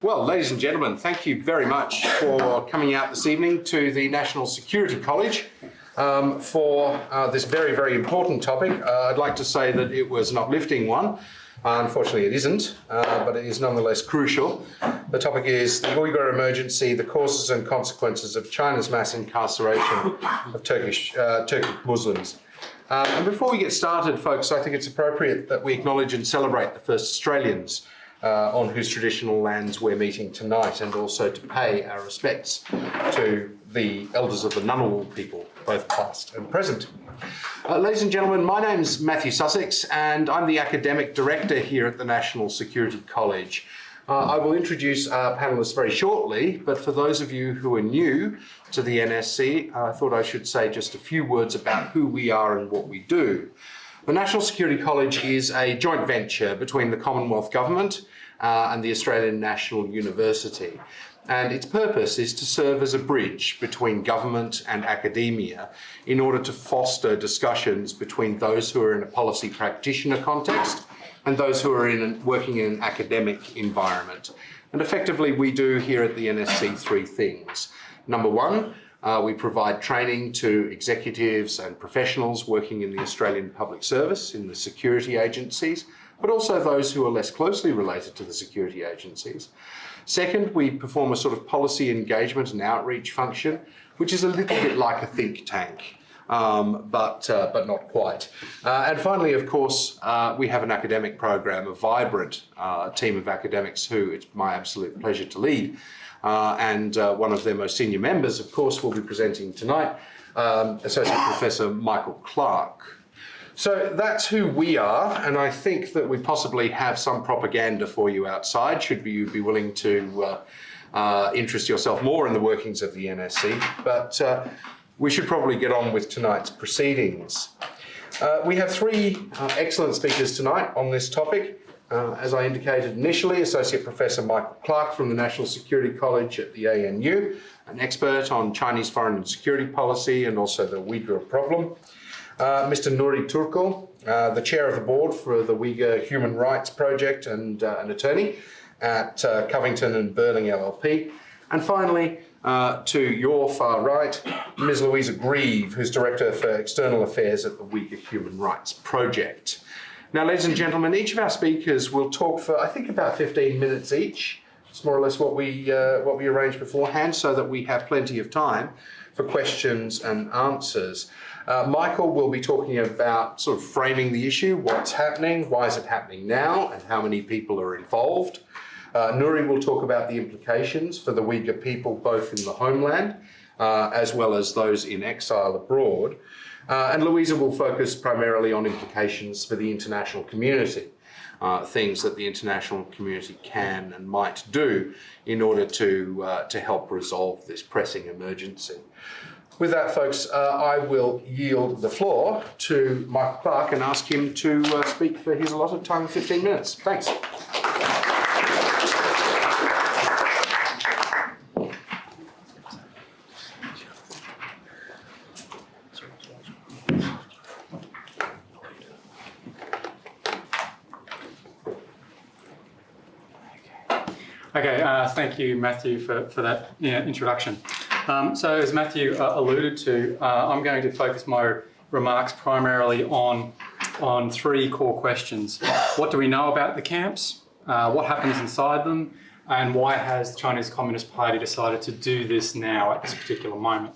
Well, ladies and gentlemen, thank you very much for coming out this evening to the National Security College um, for uh, this very, very important topic. Uh, I'd like to say that it was an uplifting one. Uh, unfortunately, it isn't, uh, but it is nonetheless crucial. The topic is the Uyghur emergency, the causes and consequences of China's mass incarceration of Turkish uh, Turkic Muslims. Um, and before we get started, folks, I think it's appropriate that we acknowledge and celebrate the first Australians uh, on whose traditional lands we're meeting tonight and also to pay our respects to the elders of the Ngunnawal people, both past and present. Uh, ladies and gentlemen, my name's Matthew Sussex and I'm the Academic Director here at the National Security College. Uh, I will introduce our panellists very shortly, but for those of you who are new to the NSC, I thought I should say just a few words about who we are and what we do. The National Security College is a joint venture between the Commonwealth Government uh, and the Australian National University. And its purpose is to serve as a bridge between government and academia in order to foster discussions between those who are in a policy practitioner context and those who are in working in an academic environment. And effectively, we do here at the NSC three things. Number one, uh, we provide training to executives and professionals working in the Australian Public Service, in the security agencies, but also those who are less closely related to the security agencies. Second, we perform a sort of policy engagement and outreach function, which is a little bit like a think tank. Um, but, uh, but not quite. Uh, and finally, of course, uh, we have an academic program, a vibrant uh, team of academics who it's my absolute pleasure to lead. Uh, and uh, one of their most senior members, of course, will be presenting tonight, um, Associate Professor Michael Clarke. So that's who we are, and I think that we possibly have some propaganda for you outside, should you be willing to uh, uh, interest yourself more in the workings of the NSC. But uh, we should probably get on with tonight's proceedings. Uh, we have three excellent speakers tonight on this topic. Uh, as I indicated initially, Associate Professor Michael Clarke from the National Security College at the ANU, an expert on Chinese foreign and security policy and also the Uyghur problem. Uh, Mr. Nury Turkel, uh, the chair of the board for the Uyghur Human Rights Project and uh, an attorney at uh, Covington and Burling LLP. And finally, uh, to your far right, Ms. Louisa Greve, who's Director for External Affairs at the Uyghur Human Rights Project. Now, ladies and gentlemen, each of our speakers will talk for, I think, about 15 minutes each. It's more or less what we, uh, what we arranged beforehand so that we have plenty of time for questions and answers. Uh, Michael will be talking about sort of framing the issue, what's happening, why is it happening now, and how many people are involved. Uh, Nuri will talk about the implications for the Uyghur people both in the homeland uh, as well as those in exile abroad. Uh, and Louisa will focus primarily on implications for the international community, uh, things that the international community can and might do in order to, uh, to help resolve this pressing emergency. With that, folks, uh, I will yield the floor to Mike Clarke and ask him to uh, speak for his allotted time of 15 minutes. Thanks. Okay, thank you, Matthew, for, for that yeah, introduction. Um, so as Matthew uh, alluded to, uh, I'm going to focus my remarks primarily on, on three core questions. What do we know about the camps? Uh, what happens inside them? And why has the Chinese Communist Party decided to do this now at this particular moment?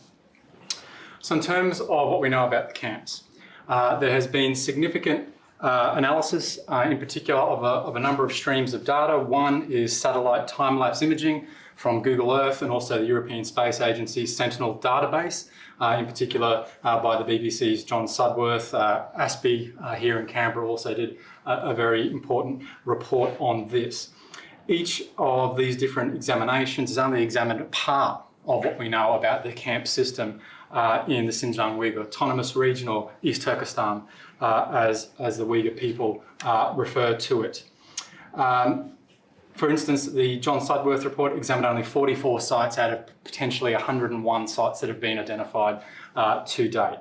So in terms of what we know about the camps, uh, there has been significant uh, analysis, uh, in particular of a, of a, number of streams of data. One is satellite time-lapse imaging from Google Earth and also the European Space Agency's Sentinel database, uh, in particular uh, by the BBC's John Sudworth. Uh, ASPI uh, here in Canberra also did a, a very important report on this. Each of these different examinations has only examined a part of what we know about the camp system uh, in the Xinjiang Uyghur Autonomous Region or East Turkestan as, as the Uyghur people uh, refer to it. Um, for instance, the John Sudworth report examined only 44 sites out of potentially 101 sites that have been identified uh, to date.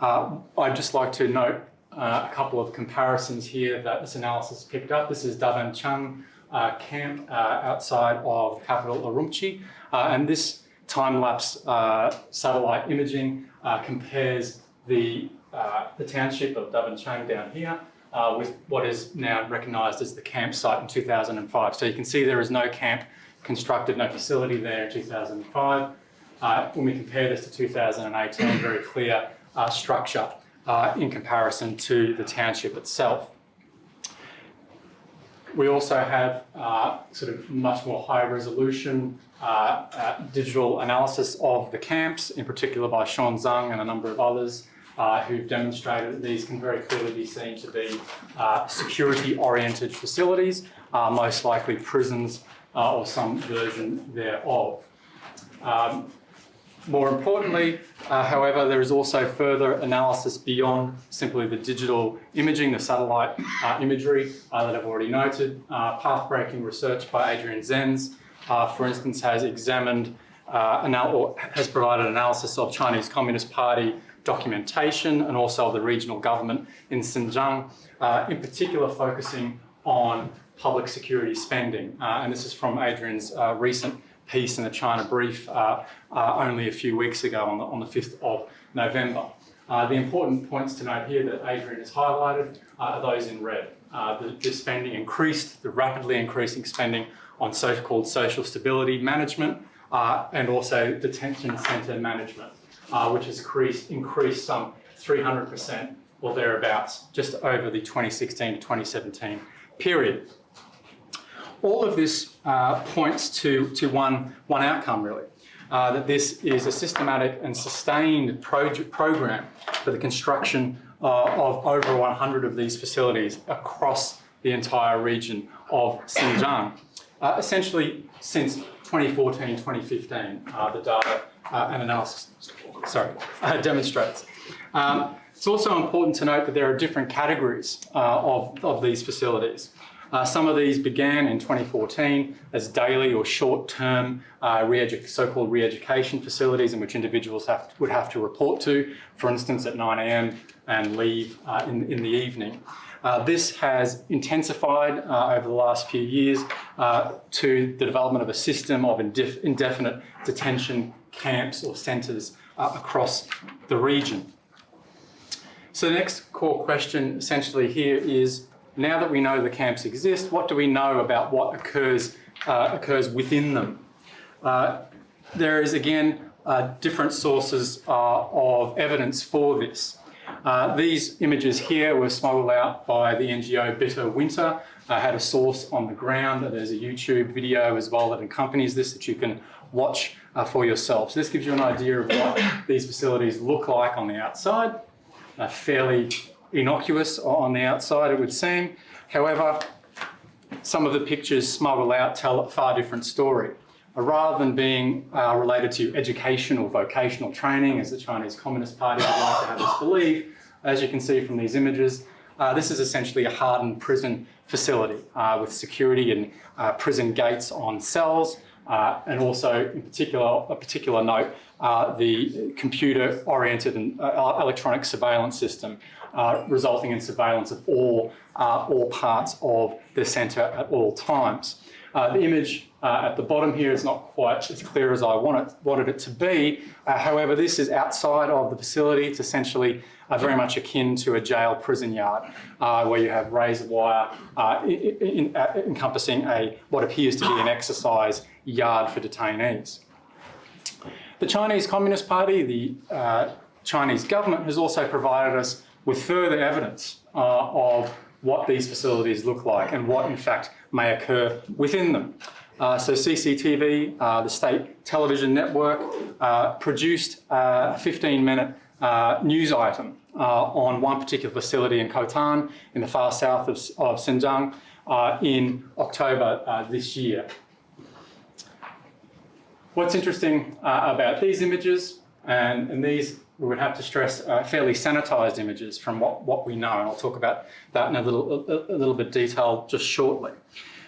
Uh, I'd just like to note uh, a couple of comparisons here that this analysis picked up. This is Dabancheng uh, camp uh, outside of capital Urumqi. Uh, and this time-lapse uh, satellite imaging uh, compares the, uh, the township of Dabancheng down here uh, with what is now recognised as the campsite in 2005. So you can see there is no camp constructed, no facility there in 2005. Uh, when we compare this to 2018, very clear uh, structure uh, in comparison to the township itself. We also have uh, sort of much more high resolution uh, uh, digital analysis of the camps, in particular by Shawn Zhang and a number of others uh, who've demonstrated that these can very clearly be seen to be uh, security-oriented facilities, uh, most likely prisons uh, or some version thereof. Um, more importantly, uh, however, there is also further analysis beyond simply the digital imaging, the satellite uh, imagery that I've already noted. Path-breaking research by Adrian Zenz, for instance, has examined uh, has provided analysis of Chinese Communist Party documentation and also the regional government in Xinjiang, in particular focusing on public security spending. and this is from Adrian's recent piece in the China Brief uh, uh, only a few weeks ago on the, on the 5th of November. Uh, the important points to note here that Adrian has highlighted are those in red. the, the spending increased, the rapidly increasing spending on so-called social stability management and also detention centre management, which has increased, increased some 300% or thereabouts just over the 2016 to 2017 period all of this uh, points to, to one, one outcome, really. Uh, that this is a systematic and sustained program for the construction uh, of over 100 of these facilities across the entire region of Xinjiang. Uh, essentially, since 2014, 2015, uh, the data uh, and analysis sorry, demonstrates. Um, it's also important to note that there are different categories of, of these facilities. Uh, some of these began in 2014 as daily or short-term uh, so-called re-education facilities in which individuals have, would have to report to, for instance, at 9am and leave uh, in, in the evening. Uh, this has intensified uh, over the last few years uh, to the development of a system of indef indefinite detention camps or centres across the region. So the next core question essentially here is now that we know the camps exist, what do we know about what occurs, uh, occurs within them? Uh, there is, again, uh, different sources uh, of evidence for this. Uh, these images here were smuggled out by the NGO Bitter Winter. I had a source on the ground. There's a YouTube video as well that accompanies this that you can watch uh, for yourself. So this gives you an idea of what these facilities look like on the outside. fairly innocuous on the outside, it would seem. However, some of the pictures smuggled out tell a far different story. Uh, rather than being uh, related to educational, vocational training, as the Chinese Communist Party would like to have us believe, as you can see from these images, uh, this is essentially a hardened prison facility uh, with security and uh, prison gates on cells, uh, and also in particular, a particular note, the computer-oriented and electronic surveillance system uh, resulting in surveillance of all, uh, all parts of the centre at all times. Uh, the image uh, at the bottom here is not quite as clear as I want it, wanted it to be. Uh, however, this is outside of the facility. It's essentially uh, very much akin to a jail prison yard where you have razor wire in, in, encompassing a what appears to be an exercise yard for detainees. The Chinese Communist Party, the Chinese government has also provided us with further evidence uh, of what these facilities look like and what in fact may occur within them. Uh, so CCTV, uh, the state television network, uh, produced a 15 minute uh, news item uh, on one particular facility in Khotan in the far south of, of Xinjiang in October this year. What's interesting about these images, and, and these we would have to stress uh, fairly sanitized images from what, what we know. And I'll talk about that in a little, a, a little bit detail just shortly.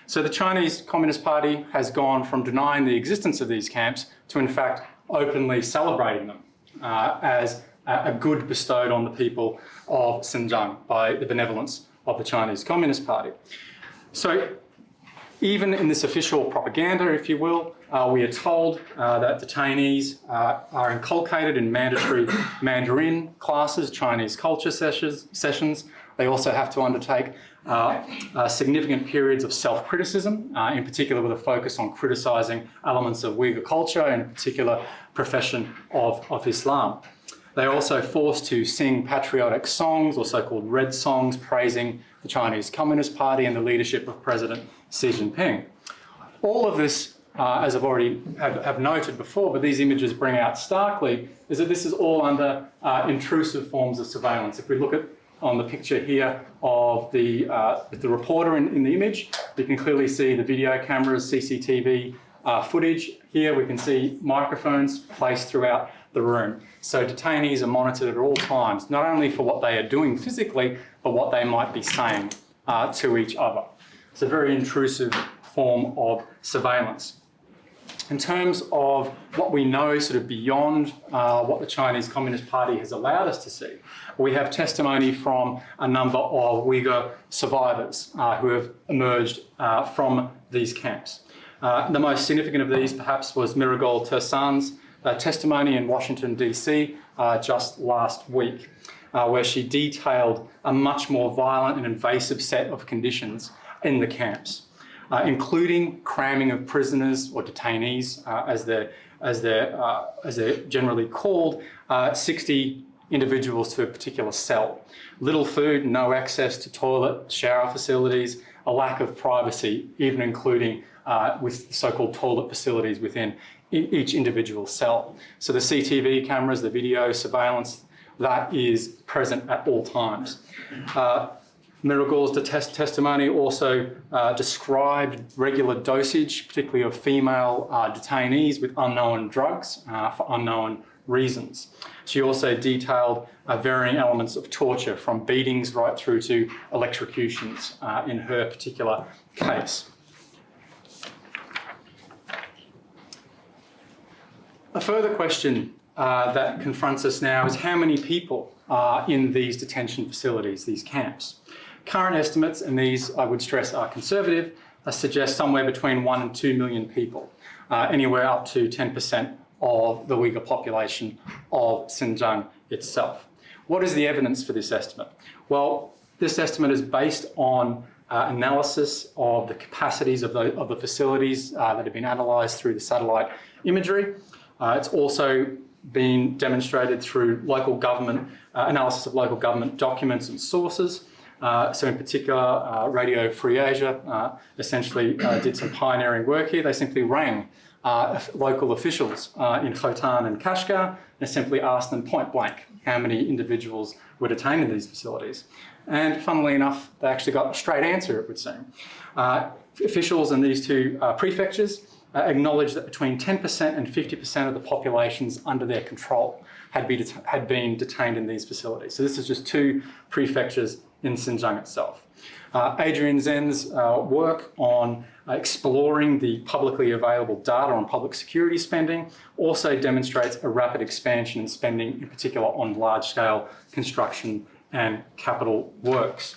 So the Chinese Communist Party has gone from denying the existence of these camps to in fact openly celebrating them uh, as a good bestowed on the people of Xinjiang by the benevolence of the Chinese Communist Party. So Even in this official propaganda, if you will, uh, we are told uh, that detainees uh, are inculcated in mandatory Mandarin classes, Chinese culture sessions. sessions. They also have to undertake uh, uh, significant periods of self-criticism, uh, in particular with a focus on criticising elements of Uyghur culture and in particular profession of, of Islam. They're also forced to sing patriotic songs or so-called red songs praising the Chinese Communist Party and the leadership of President Xi Jinping. All of this, uh, as I've already have, have, noted before, but these images bring out starkly, is that this is all under uh, intrusive forms of surveillance. If we look at on the picture here of the, uh, the reporter in, in, the image, you can clearly see the video cameras, CCTV uh, footage. Here we can see microphones placed throughout the room. So detainees are monitored at all times, not only for what they are doing physically, but what they might be saying uh, to each other. It's a very intrusive form of surveillance. In terms of what we know sort of beyond uh, what the Chinese Communist Party has allowed us to see, we have testimony from a number of Uyghur survivors uh, who have emerged uh, from these camps. Uh, the most significant of these perhaps was Mihrigul Tursun's uh, testimony in Washington DC uh, just last week, where she detailed a much more violent and invasive set of conditions in the camps uh, including cramming of prisoners or detainees, uh, as they're as they're uh, as they're generally called, uh, 60 individuals to a particular cell. Little food, no access to toilet, shower facilities, a lack of privacy, even including uh, with so-called toilet facilities within each individual cell. So the CTV cameras, the video surveillance, that is present at all times. Uh, Mihrigul's test testimony also uh, described regular dosage, particularly of female uh, detainees with unknown drugs uh, for unknown reasons. She also detailed uh, varying elements of torture from beatings right through to electrocutions uh, in her particular case. A further question uh, that confronts us now is how many people are in these detention facilities, these camps. Current estimates, and these I would stress are conservative, uh, suggest somewhere between one and two million people, uh, anywhere up to 10% of the Uyghur population of Xinjiang itself. What is the evidence for this estimate? Well, this estimate is based on uh, analysis of the capacities of the, of the facilities uh, that have been analysed through the satellite imagery. Uh, it's also been demonstrated through local government, uh, analysis of local government documents and sources, uh, so in particular, uh, Radio Free Asia uh, essentially uh, did some pioneering work here. They simply rang uh, local officials in Khotan and Kashgar and simply asked them point blank how many individuals were detained in these facilities. And funnily enough, they actually got a straight answer, it would seem. officials in these two prefectures acknowledged that between 10% and 50% of the populations under their control had, be had been detained in these facilities. So this is just two prefectures in Xinjiang itself. Uh, Adrian Zenz's uh, work on exploring the publicly available data on public security spending also demonstrates a rapid expansion in spending, in particular on large-scale construction and capital works.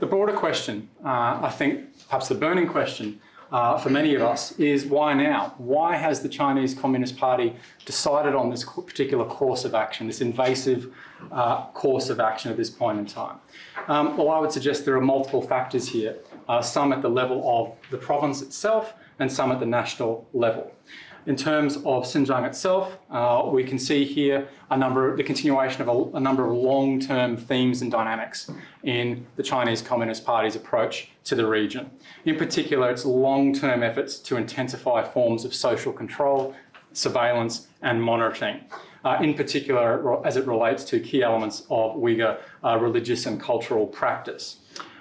The broader question, uh, I think perhaps the burning question, uh, for many of us is why now? Why has the Chinese Communist Party decided on this particular course of action, this invasive uh, course of action at this point in time? Um, well, I would suggest there are multiple factors here, uh, some at the level of the province itself and some at the national level. In terms of Xinjiang itself, uh, we can see here a number, the continuation of a, a number of long-term themes and dynamics in the Chinese Communist Party's approach to the region. In particular, its long-term efforts to intensify forms of social control, surveillance and monitoring. Uh, in particular, as it relates to key elements of Uyghur uh, religious and cultural practice.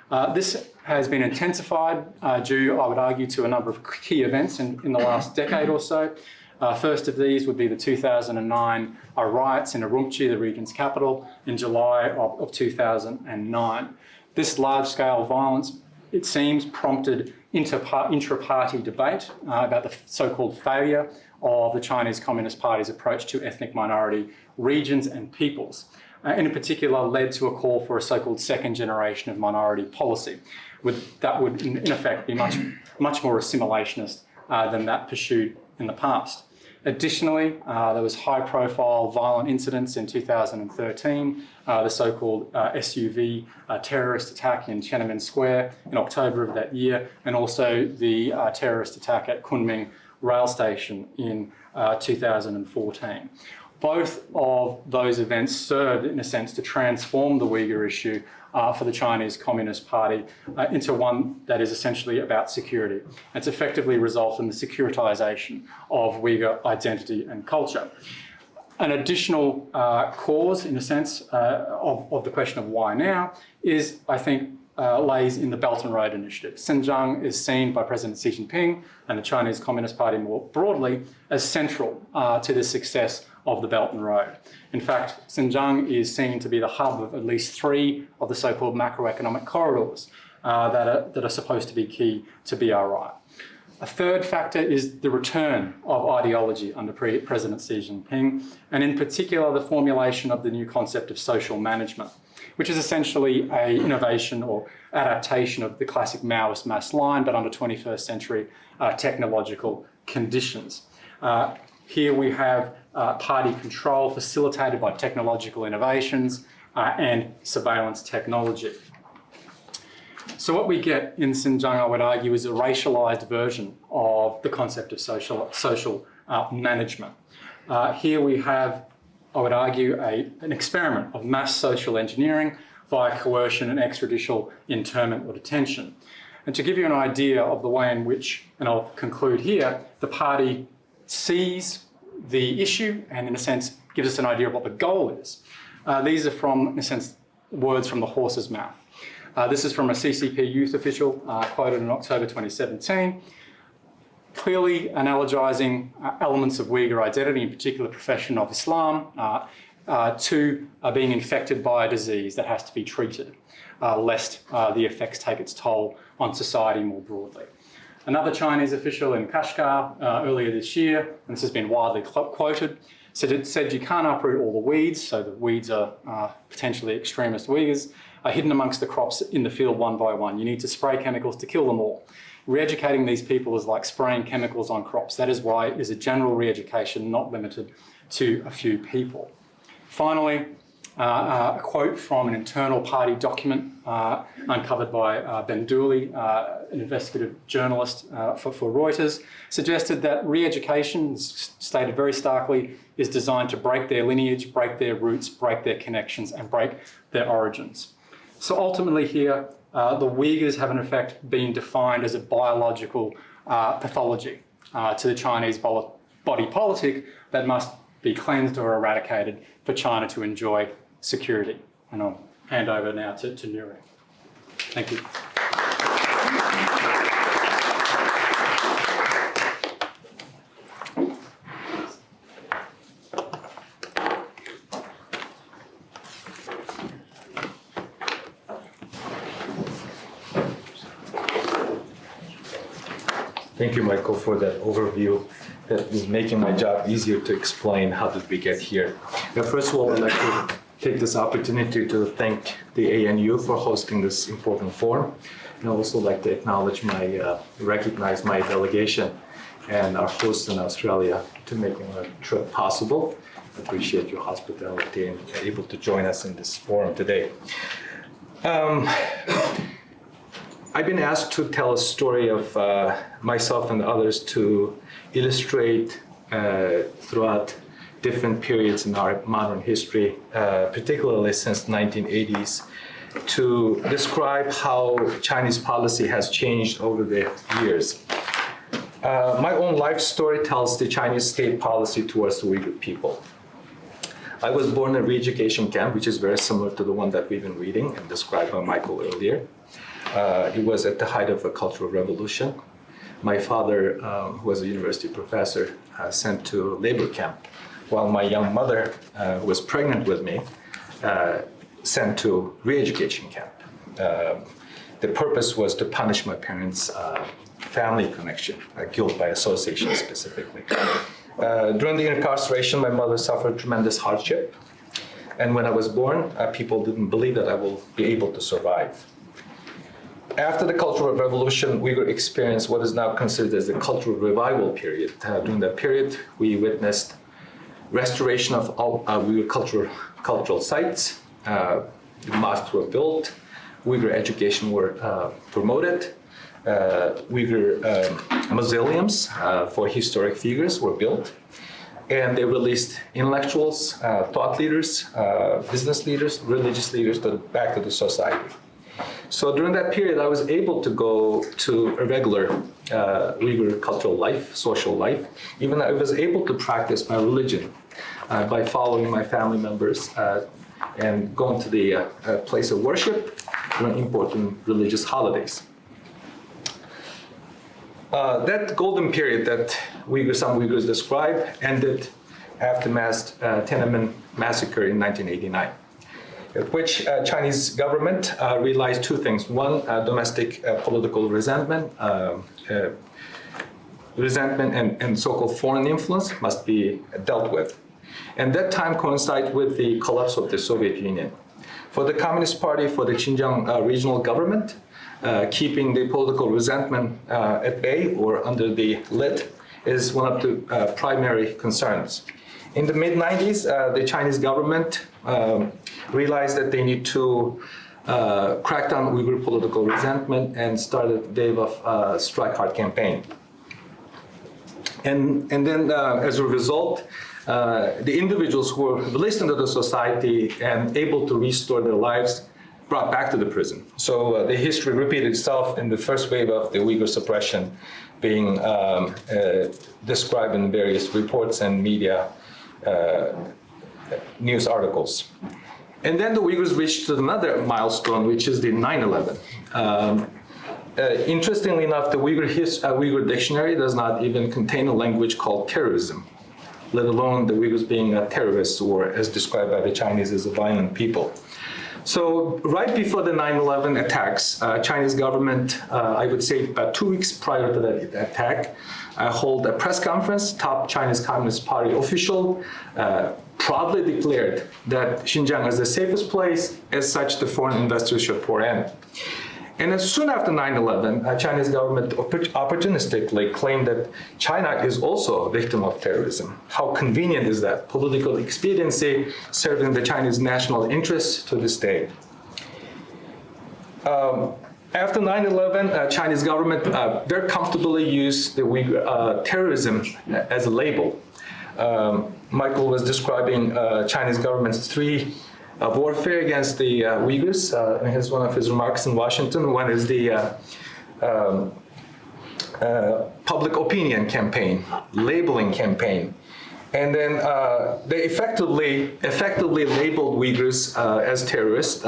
Uh, this has been intensified uh, due, I would argue, to a number of key events in, in the last decade or so. Uh, first of these would be the 2009 uh, riots in Urumqi, the region's capital, in July of, of 2009. This large-scale violence, it seems, prompted intra-party debate uh, about the so-called failure of the Chinese Communist Party's approach to ethnic minority regions and peoples uh, and in particular led to a call for a so-called second generation of minority policy. that would in, in effect be much, much more assimilationist uh, than that pursued in the past. Additionally, uh, there was high-profile violent incidents in 2013, uh, the so-called uh, SUV uh, terrorist attack in Tiananmen Square in October of that year, and also the uh, terrorist attack at Kunming rail station in uh, 2014. Both of those events served, in a sense, to transform the Uyghur issue uh, for the Chinese Communist Party uh, into one that is essentially about security. It's effectively resulted in the securitization of Uyghur identity and culture. An additional uh, cause, in a sense, uh, of, of the question of why now is, I think, uh, lays in the Belt and Road Initiative. Xinjiang is seen by President Xi Jinping and the Chinese Communist Party more broadly as central uh, to the success of the Belt and Road. In fact, Xinjiang is seen to be the hub of at least three of the so-called macroeconomic corridors uh, that, are, that are supposed to be key to BRI. A third factor is the return of ideology under Pre President Xi Jinping, and in particular the formulation of the new concept of social management, which is essentially a innovation or adaptation of the classic Maoist mass line, but under 21st century uh, technological conditions. Uh, here we have uh, party control facilitated by technological innovations uh, and surveillance technology. So what we get in Xinjiang, I would argue, is a racialized version of the concept of social, social uh, management. Uh, here we have, I would argue, a, an experiment of mass social engineering via coercion and extrajudicial internment or detention. And to give you an idea of the way in which, and I'll conclude here, the party sees the issue and in a sense gives us an idea of what the goal is. Uh, these are from, in a sense, words from the horse's mouth. Uh, this is from a CCP youth official uh, quoted in October 2017, clearly analogizing uh, elements of Uyghur identity, in particular profession of Islam, uh, uh, to being infected by a disease that has to be treated, lest the effects take its toll on society more broadly. Another Chinese official in Kashgar uh, earlier this year, and this has been widely quoted, said, it said you can't uproot all the weeds, so the weeds are uh, potentially extremist Uyghurs, are hidden amongst the crops in the field one by one. You need to spray chemicals to kill them all. Re-educating these people is like spraying chemicals on crops. That is why it is a general re-education, not limited to a few people. Finally, uh, uh, a quote from an internal party document uh, uncovered by uh, Ben Dooley, uh, an investigative journalist uh, for, for, Reuters, suggested that re-education, stated very starkly, is designed to break their lineage, break their roots, break their connections, and break their origins. So ultimately here, Uh, the Uyghurs have in effect been defined as a biological uh, pathology uh, to the Chinese body politic that must be cleansed or eradicated for China to enjoy security. And I'll hand over now to, to Nurek. Thank you. Thank you, Michael, for that overview. That is making my job easier to explain how did we get here. Now, first of all, I'd like to take this opportunity to thank the ANU for hosting this important forum. And I'd also like to acknowledge my, uh, recognize my delegation and our hosts in Australia to making our trip possible. Appreciate your hospitality and able to join us in this forum today. Um, I've been asked to tell a story of uh, myself and others to illustrate uh, throughout different periods in our modern history, uh, particularly since the 1980s, to describe how Chinese policy has changed over the years. Uh, my own life story tells the Chinese state policy towards the Uyghur people. I was born in a re-education camp, which is very similar to the one that we've been reading and described by Michael earlier. Uh, it was at the height of a cultural revolution. My father, um, who was a university professor, uh, sent to labor camp while my young mother, uh, who was pregnant with me, uh, sent to re-education camp. Uh, the purpose was to punish my parents' uh, family connection, uh, guilt by association specifically. Uh, during the incarceration, my mother suffered tremendous hardship. And when I was born, people didn't believe that I will be able to survive. After the Cultural Revolution, Uyghur experienced what is now considered as the Cultural Revival period. Uh, during that period, we witnessed restoration of all Uyghur cultural, cultural sites. Uh, mosques were built, Uyghur education were uh, promoted, uh, Uyghur um, mausoleums uh, for historic figures were built, and they released intellectuals, uh, thought leaders, uh, business leaders, religious leaders to, back to the society. So during that period, I was able to go to a regular uh, Uyghur cultural life, social life. Even I was able to practice my religion uh, by following my family members uh, and going to the uh, uh, place of worship during important religious holidays. Uh, that golden period that Uyghur, some Uyghurs describe ended after mass Tiananmen massacre in 1989 which uh, Chinese government uh, realized two things. One, uh, domestic uh, political resentment, uh, uh, resentment and, and so-called foreign influence must be dealt with. And that time coincides with the collapse of the Soviet Union. For the Communist Party, for the Xinjiang regional government, keeping the political resentment at bay or under the lid is one of the primary concerns. In the mid-90s, uh, the Chinese government um, realized that they need to uh, crack down Uyghur political resentment and started a wave of uh, strike hard campaign. And, and then uh, as a result, uh, the individuals who were released into the society and able to restore their lives brought back to the prison. So uh, the history repeated itself in the first wave of the Uyghur suppression being um, uh, described in various reports and media uh, news articles. And then the Uyghurs reached another milestone, which is the 9-11. Um, uh, interestingly enough, the Uyghur, his, uh, Uyghur dictionary does not even contain a language called terrorism, let alone the Uyghurs being a terrorist or as described by the Chinese as a violent people. So right before the 9-11 attacks, uh, Chinese government, uh, I would say about two weeks prior to that attack, uh, hold a press conference, top Chinese Communist Party official uh, proudly declared that Xinjiang is the safest place, as such the foreign investors should pour in. And as soon after 9-11, uh, Chinese government opportunistically claimed that China is also a victim of terrorism. How convenient is that? Political expediency serving the Chinese national interests to this day. Um, after 9-11, uh, Chinese government uh, very comfortably used the uh, terrorism as a label. Um, Michael was describing uh, Chinese government's three uh, warfare against the uh, Uyghurs uh, in his, one of his remarks in Washington. One is the um, public opinion campaign, labeling campaign. And then they effectively, effectively labeled Uyghurs as terrorists,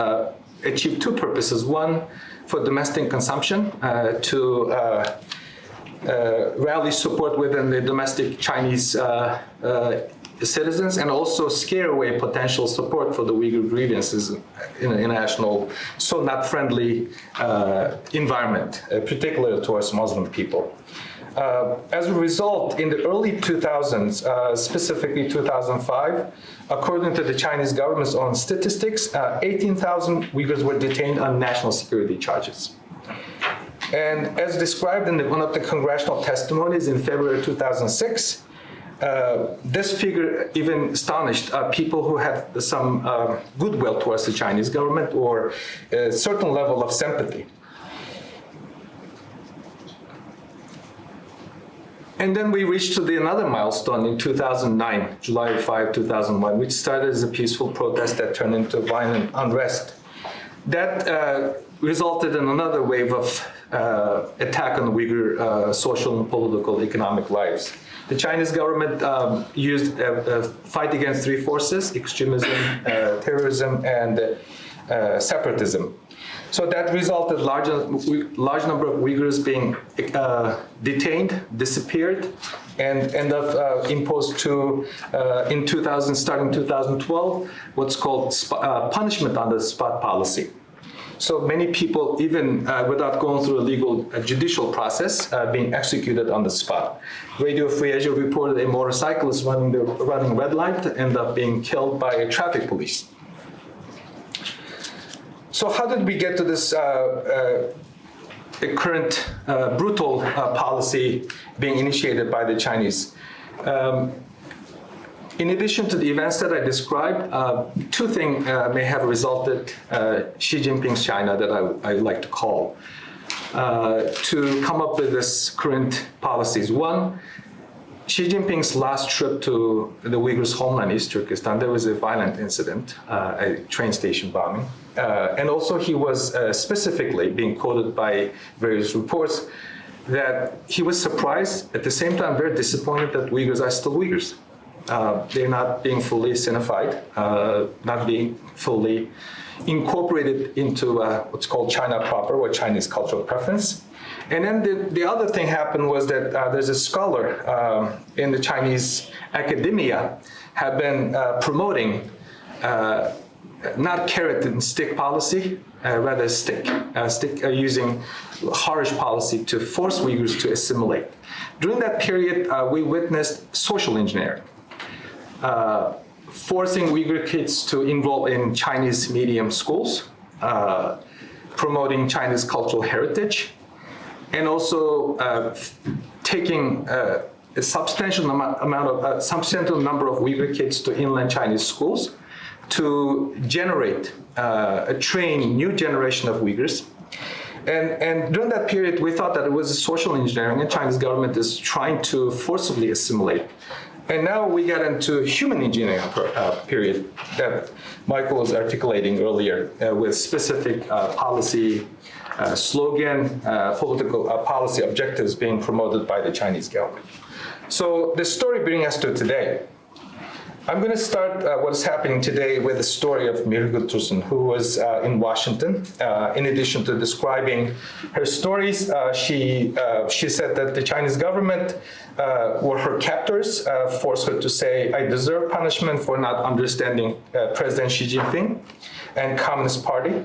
achieved two purposes. One, for domestic consumption uh, to uh, uh, rally support within the domestic Chinese citizens and also scare away potential support for the Uyghur grievances in an international, so not friendly uh, environment, uh, particularly towards Muslim people. Uh, as a result, in the early 2000s, uh, specifically 2005, according to the Chinese government's own statistics, uh, 18,000 Uyghurs were detained on national security charges. And as described in one of the congressional testimonies in February 2006, uh, this figure even astonished uh, people who had some uh, goodwill towards the Chinese government or a certain level of sympathy. And then we reached to the another milestone in 2009, July 5, 2001, which started as a peaceful protest that turned into violent unrest. That uh, resulted in another wave of attack on the Uyghur uh, social and political economic lives. The Chinese government um, used a, a, fight against three forces, extremism, uh, terrorism, and uh, separatism. So that resulted large, large number of Uyghurs being uh, detained, disappeared, and end up uh, imposed to, uh, in 2000, starting 2012, what's called uh, punishment on the spot policy. So many people, even uh, without going through a legal uh, judicial process, being executed on the spot. Radio Free Asia reported a motorcyclist running the running red light end up being killed by a traffic police. So how did we get to this uh, uh, current uh, brutal uh, policy being initiated by the Chinese. Um, in addition to the events that I described, uh, two things uh, may have resulted uh, Xi Jinping's China that I, I like to call uh, to come up with this current policies. One, Xi Jinping's last trip to the Uyghurs' homeland, East Turkestan, there was a violent incident, uh, a train station bombing. Uh, and also he was specifically being quoted by various reports that he was surprised, at the same time very disappointed that Uyghurs are still Uyghurs. Uh, they're not being fully Sinified, uh, not being fully incorporated into uh, what's called China proper or Chinese cultural preference. And then the, the other thing happened was that uh, there's a scholar um, in the Chinese academia have been uh, promoting not carrot and stick policy, rather stick, stick using harsh policy to force Uyghurs to assimilate. During that period, we witnessed social engineering forcing Uyghur kids to enroll in Chinese medium schools, uh, promoting Chinese cultural heritage, and also uh, taking uh, a substantial amount of a substantial number of Uyghur kids to inland Chinese schools to generate uh, a train new generation of Uyghurs. And, and during that period, we thought that it was social engineering and Chinese government is trying to forcibly assimilate and now we get into human engineering uh, period that Michael was articulating earlier uh, with specific uh, policy uh, slogan, uh, political uh, policy objectives being promoted by the Chinese government. So the story brings us to today. I'm going to start uh, what's happening today with the story of Mihrigul Tursun, who was uh, in Washington. Uh, in addition to describing her stories, uh, she, uh, she said that the Chinese government uh, or her captors forced her to say, I deserve punishment for not understanding President Xi Jinping and Communist Party.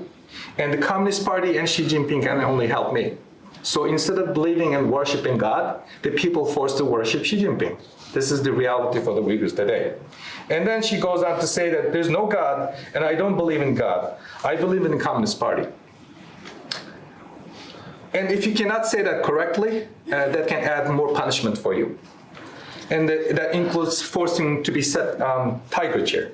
And the Communist Party and Xi Jinping can only help me. So instead of believing and worshiping God, the people forced to worship Xi Jinping. This is the reality for the Uyghurs today. And then she goes on to say that there's no God, and I don't believe in God. I believe in the Communist Party. And if you cannot say that correctly, uh, that can add more punishment for you. And that, that includes forcing to be set um, tiger chair.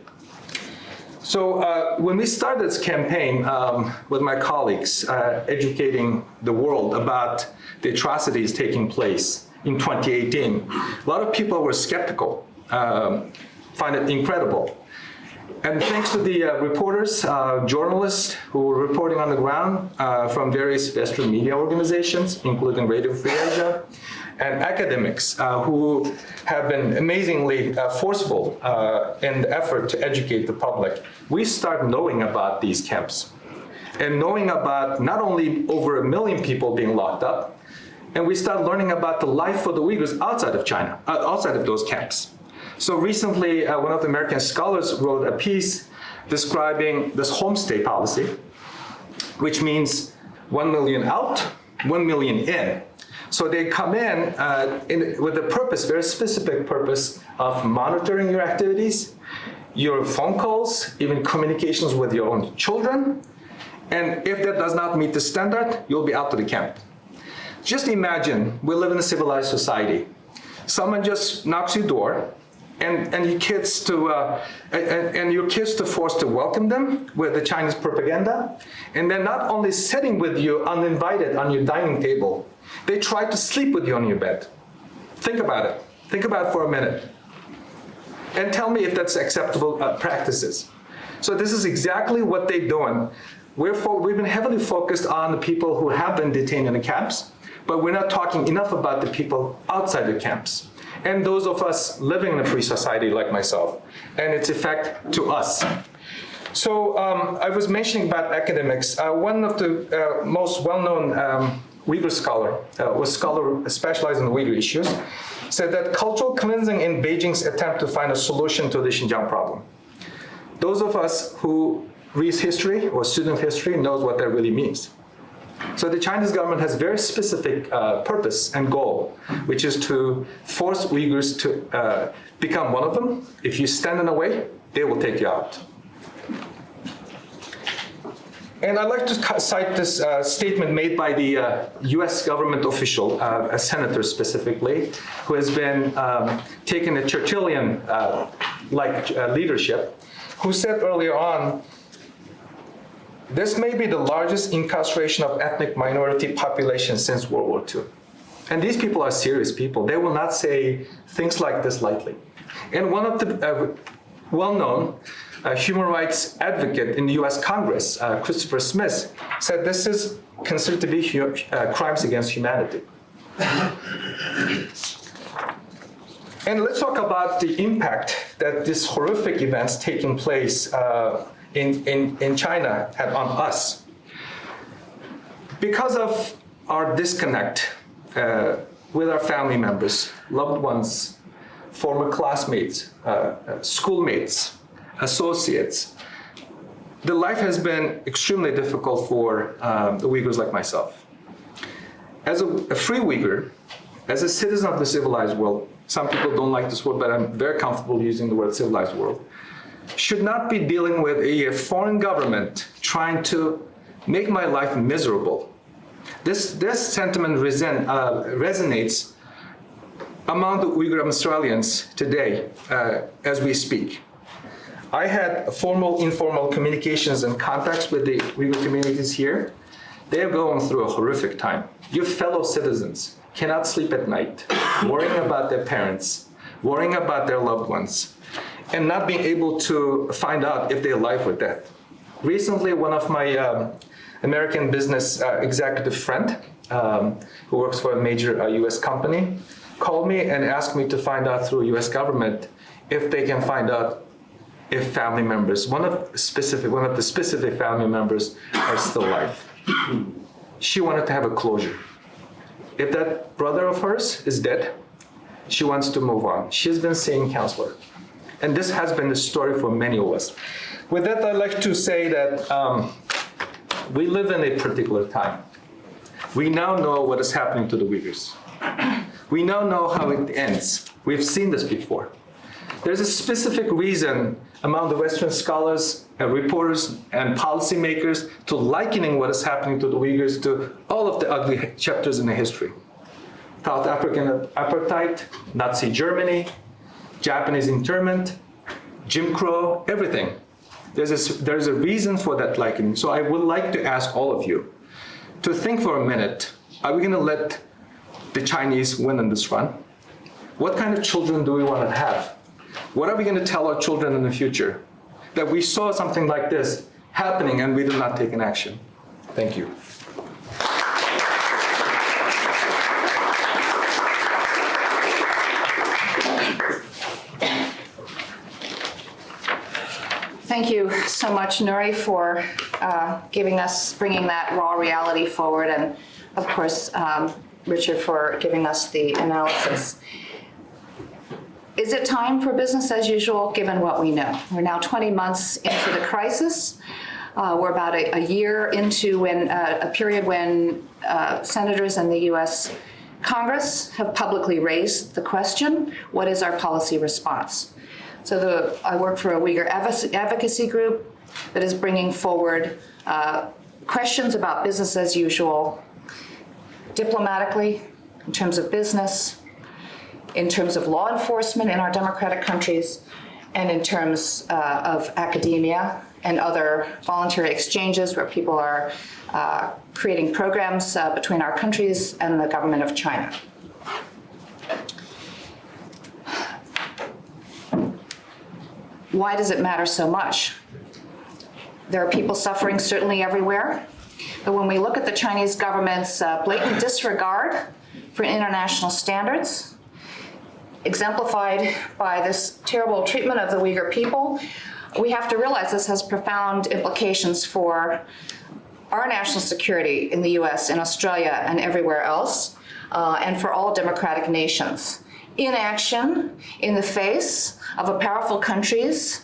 So uh, when we started this campaign um, with my colleagues, uh, educating the world about the atrocities taking place in 2018, a lot of people were skeptical. Um, find it incredible. And thanks to the uh, reporters, uh, journalists who were reporting on the ground uh, from various Western media organizations, including Radio Free Asia, and academics uh, who have been amazingly uh, forceful uh, in the effort to educate the public, we start knowing about these camps and knowing about not only over a million people being locked up, and we start learning about the life for the Uyghurs outside of China, outside of those camps. So recently, uh, one of the American scholars wrote a piece describing this homestay policy, which means 1 million out, 1 million in. So they come in, uh, in with a purpose, very specific purpose of monitoring your activities, your phone calls, even communications with your own children. And if that does not meet the standard, you'll be out to the camp. Just imagine, we live in a civilized society. Someone just knocks your door, and, and your kids to uh, and, and, your kids to force to welcome them with the Chinese propaganda, and then not only sitting with you uninvited on your dining table, they try to sleep with you on your bed. Think about it. Think about it for a minute, and tell me if that's acceptable uh, practices. So this is exactly what they're doing. We're we've been heavily focused on the people who have been detained in the camps, but we're not talking enough about the people outside the camps and those of us living in a free society like myself, and its effect to us. So um, I was mentioning about academics. Uh, one of the uh, most well-known um, Uyghur scholar, uh, was scholar specialized in Uyghur issues, said that cultural cleansing in Beijing's attempt to find a solution to the Xinjiang problem. Those of us who read history or student history knows what that really means. So the Chinese government has very specific uh, purpose and goal, which is to force Uyghurs to uh, become one of them. If you stand in the way, they will take you out. And I'd like to cite this uh, statement made by the uh, US government official, uh, a senator specifically, who has been um, taking a Churchillian uh, like uh, leadership, who said earlier on, this may be the largest incarceration of ethnic minority population since World War II. And these people are serious people. They will not say things like this lightly. And one of the uh, well-known uh, human rights advocate in the US Congress, uh, Christopher Smith, said this is considered to be uh, crimes against humanity. And let's talk about the impact that these horrific events taking place uh, in, in, in China had on us. Because of our disconnect uh, with our family members, loved ones, former classmates, uh, uh, schoolmates, associates, the life has been extremely difficult for um, the Uyghurs like myself. As a, a free Uyghur, as a citizen of the civilized world, some people don't like this word, but I'm very comfortable using the word civilized world, should not be dealing with a foreign government trying to make my life miserable. This, this sentiment uh, resonates among the Uyghur Australians today uh, as we speak. I had formal, informal communications and contacts with the Uyghur communities here. They're going through a horrific time. Your fellow citizens cannot sleep at night, worrying about their parents, worrying about their loved ones, and not being able to find out if they're alive or dead. Recently, one of my um, American business uh, executive friend, um, who works for a major uh, US company, called me and asked me to find out through US government if they can find out if family members, one of specific, one of the specific family members are still alive. She wanted to have a closure. If that brother of hers is dead, she wants to move on. She's been seeing counselor. And this has been the story for many of us. With that, I'd like to say that um, we live in a particular time. We now know what is happening to the Uyghurs. We now know how it ends. We've seen this before. There's a specific reason among the Western scholars and reporters and policymakers to likening what is happening to the Uyghurs to all of the ugly chapters in the history. South African apartheid, Nazi Germany, Japanese internment, Jim Crow, everything. There's a, there's a reason for that likening. So I would like to ask all of you to think for a minute, are we gonna let the Chinese win in this run? What kind of children do we want to have? What are we going to tell our children in the future? That we saw something like this happening and we did not take an action. Thank you. Thank you so much, Nury, for uh, giving us, bringing that raw reality forward, and of course, um, Richard, for giving us the analysis. Is it time for business as usual, given what we know? We're now 20 months into the crisis. Uh, We're about a a year into when, uh, a period when uh, senators in the US Congress have publicly raised the question, what is our policy response? So the, I work for a Uyghur advocacy group that is bringing forward uh, questions about business as usual diplomatically, in terms of business, in terms of law enforcement in our democratic countries, and in terms uh, of academia and other voluntary exchanges where people are uh, creating programs uh, between our countries and the government of China. Why does it matter so much? There are people suffering certainly everywhere, but when we look at the Chinese government's uh, blatant disregard for international standards, exemplified by this terrible treatment of the Uyghur people, we have to realize this has profound implications for our national security in the US, in Australia, and everywhere else, uh, and for all democratic nations. Inaction in the face of a powerful country's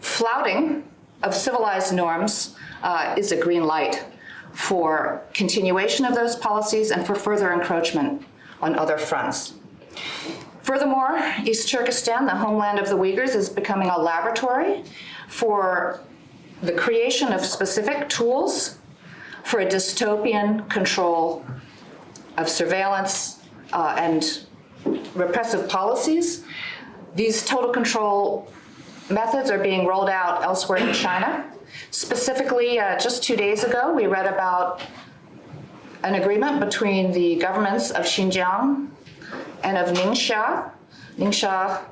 flouting of civilized norms uh, is a green light for continuation of those policies and for further encroachment on other fronts. Furthermore, East Turkestan, the homeland of the Uyghurs, is becoming a laboratory for the creation of specific tools for a dystopian control of surveillance uh, and repressive policies. These total control methods are being rolled out elsewhere in China. Specifically, uh, just two days ago, we read about an agreement between the governments of Xinjiang and of Ningxia, Ningxia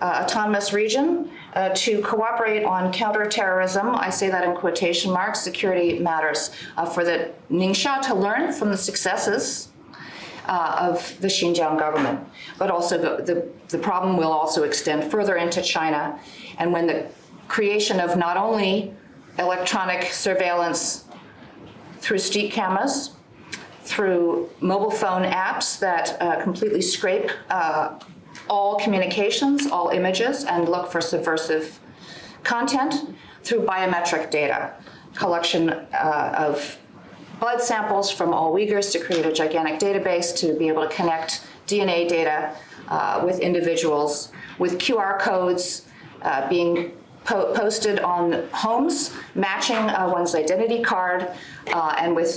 uh, Autonomous Region, uh, to cooperate on counterterrorism, I say that in quotation marks, security matters, uh, for the Ningxia to learn from the successes uh, of the Xinjiang government. But also the, the, the problem will also extend further into China. And when the creation of not only electronic surveillance through street cameras, through mobile phone apps that uh, completely scrape uh, all communications, all images, and look for subversive content through biometric data, collection uh, of blood samples from all Uyghurs to create a gigantic database to be able to connect DNA data uh, with individuals, with QR codes uh, being po posted on homes, matching uh, one's identity card, uh, and with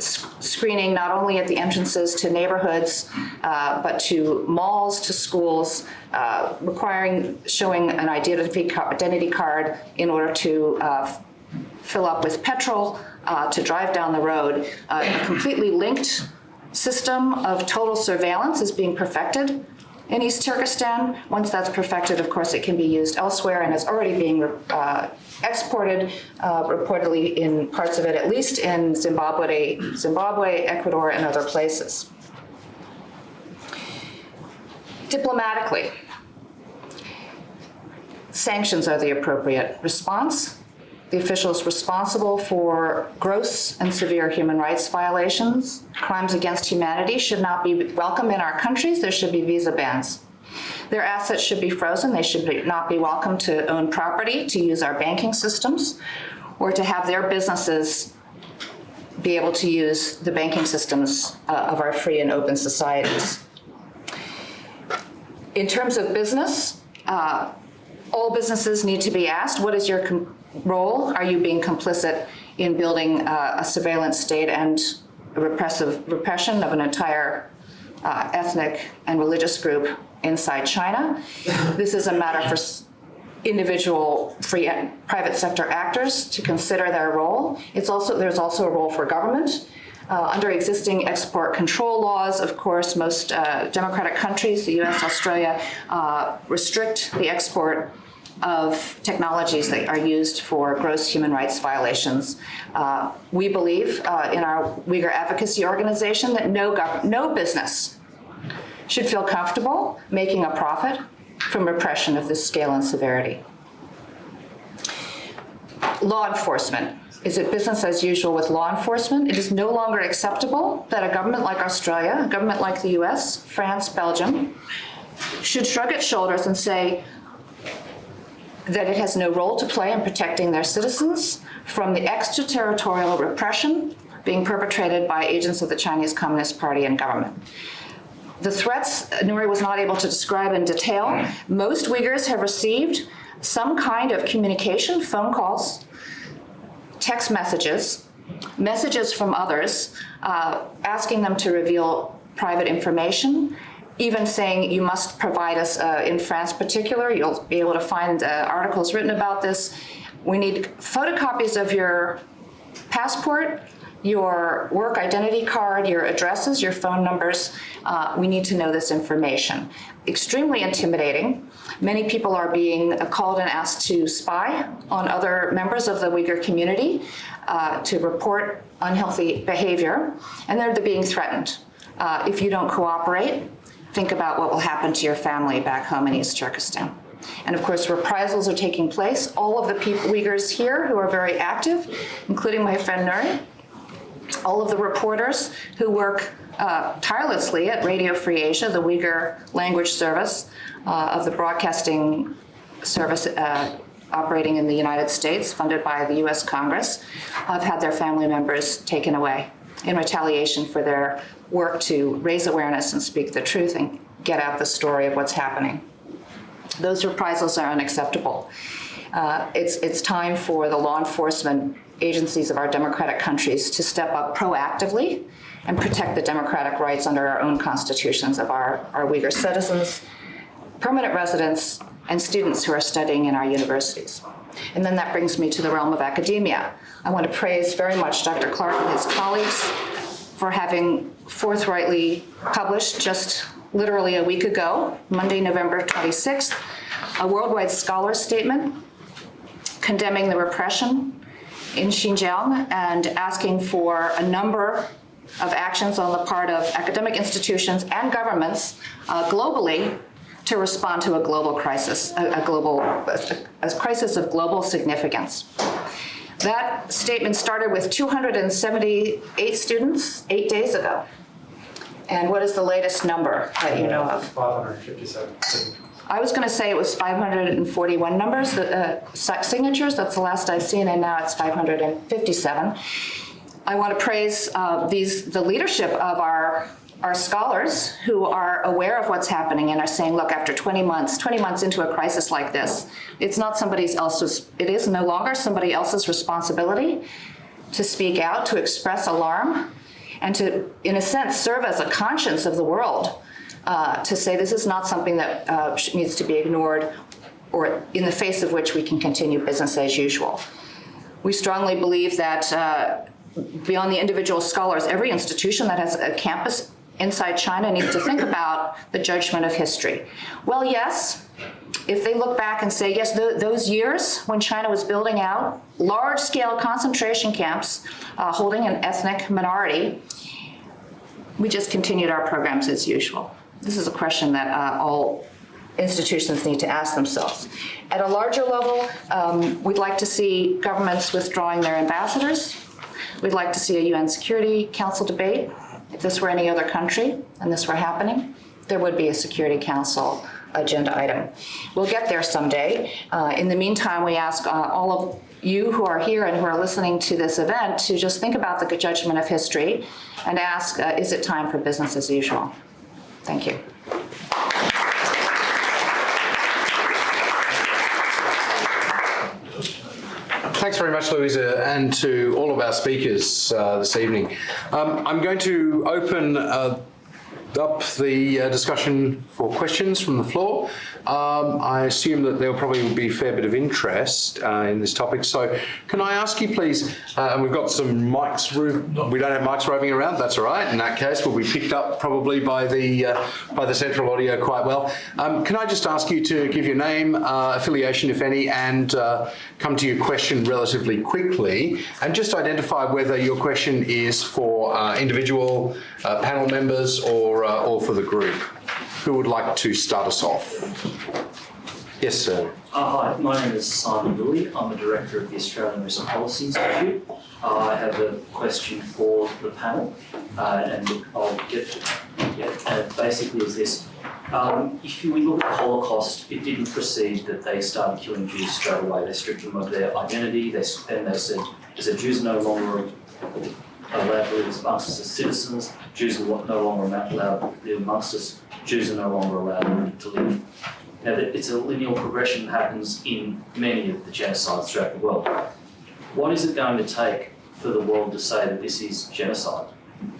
sc screening not only at the entrances to neighborhoods, uh, but to malls, to schools, uh, requiring showing an identity, identity card in order to fill up with petrol, uh, to drive down the road. a completely linked system of total surveillance is being perfected in East Turkestan. Once that's perfected, of course, it can be used elsewhere and is already being uh, exported, uh, reportedly in parts of it, at least in Zimbabwe, Zimbabwe, Ecuador, and other places. Diplomatically, sanctions are the appropriate response. The officials responsible for gross and severe human rights violations, crimes against humanity should not be welcome in our countries. There should be visa bans. Their assets should be frozen. They should be, not be welcome to own property, to use our banking systems, or to have their businesses be able to use the banking systems uh, of our free and open societies. In terms of business, uh, all businesses need to be asked, what is your role? Are you being complicit in building uh, a surveillance state and repressive repression of an entire uh, ethnic and religious group inside China? This is a matter for individual free private sector actors to consider their role. It's also there's also a role for government. Uh, under existing export control laws, of course, most uh, democratic countries, the US, Australia, uh, restrict the export of technologies that are used for gross human rights violations. Uh, we believe uh, in our Uyghur advocacy organization that no, no business should feel comfortable making a profit from repression of this scale and severity. Law enforcement. Is it business as usual with law enforcement? It is no longer acceptable that a government like Australia, a government like the US, France, Belgium, should shrug its shoulders and say, that it has no role to play in protecting their citizens from the extraterritorial repression being perpetrated by agents of the Chinese Communist Party and government. The threats Nury was not able to describe in detail. Most Uyghurs have received some kind of communication, phone calls, text messages, messages from others uh, asking them to reveal private information even saying you must provide us, uh, in France particular, you'll be able to find uh, articles written about this. We need photocopies of your passport, your work identity card, your addresses, your phone numbers. Uh, we need to know this information. Extremely intimidating. Many people are being called and asked to spy on other members of the Uyghur community, uh, to report unhealthy behavior, and they're being threatened. Uh, if you don't cooperate, think about what will happen to your family back home in East Turkestan. And of course, reprisals are taking place. All of the people, Uyghurs here who are very active, including my friend Nury, all of the reporters who work uh, tirelessly at Radio Free Asia, the Uyghur language service uh, of the broadcasting service uh, operating in the United States, funded by the US Congress, have had their family members taken away in retaliation for their work to raise awareness and speak the truth and get out the story of what's happening. Those reprisals are unacceptable. Uh, It's, it's time for the law enforcement agencies of our democratic countries to step up proactively and protect the democratic rights under our own constitutions of our, our Uyghur citizens, permanent residents, and students who are studying in our universities. And then that brings me to the realm of academia. I want to praise very much Dr. Clarke and his colleagues for having forthrightly published just literally a week ago, Monday, November 26th, a worldwide scholar statement condemning the repression in Xinjiang and asking for a number of actions on the part of academic institutions and governments uh, globally to respond to a global crisis, a, a global, a, a crisis of global significance. That statement started with 278 students eight days ago. And what is the latest number that you know of? 557. I was going to say it was 541 numbers, uh, si- signatures, that's the last I've seen, and now it's 557. I want to praise uh, these, the leadership of our, our scholars who are aware of what's happening and are saying, look, after 20 months, 20 months into a crisis like this, it's not somebody else's, it is no longer somebody else's responsibility to speak out, to express alarm, and to, in a sense, serve as a conscience of the world uh, to say this is not something that uh, needs to be ignored or in the face of which we can continue business as usual. We strongly believe that uh, beyond the individual scholars, every institution that has a campus inside China needs to think about the judgment of history. Well, yes, if they look back and say, yes, tho- those years when China was building out large-scale concentration camps uh, holding an ethnic minority, we just continued our programs as usual. This is a question that uh, all institutions need to ask themselves. At a larger level, um, we'd like to see governments withdrawing their ambassadors. We'd like to see a UN Security Council debate. If this were any other country and this were happening, there would be a Security Council agenda item. We'll get there someday. Uh, In the meantime, we ask uh, all of you who are here and who are listening to this event to just think about the judgment of history and ask, uh, is it time for business as usual? Thank you. Thanks very much, Louisa, and to all of our speakers uh, this evening. Um, I'm going to open uh, up the uh, discussion for questions from the floor. Um, I assume that there will probably be a fair bit of interest uh, in this topic. So can I ask you please, uh, and we've got some mics, we don't have mics roving around, that's all right. In that case, we'll be picked up probably by the, uh, by the central audio quite well. Um, Can I just ask you to give your name, uh, affiliation if any, and uh, come to your question relatively quickly, and just identify whether your question is for uh, individual panel members or, or for the group. Who would like to start us off? Yes, sir. Uh, hi, my name is Simon Lilly. I'm the director of the Australian Risk Policy Institute. Uh, I have a question for the panel, uh, and I'll get to yeah, and basically is this. Um, if we look at the Holocaust, it didn't proceed that they started killing Jews straight away. They stripped them of their identity. They, then they said, they said Jews no longer allowed to live amongst us as citizens. Jews are no longer allowed to live amongst us. Jews are no longer allowed to live now, it's a linear progression that happens in many of the genocides throughout the world. What is it going to take for the world to say that this is genocide?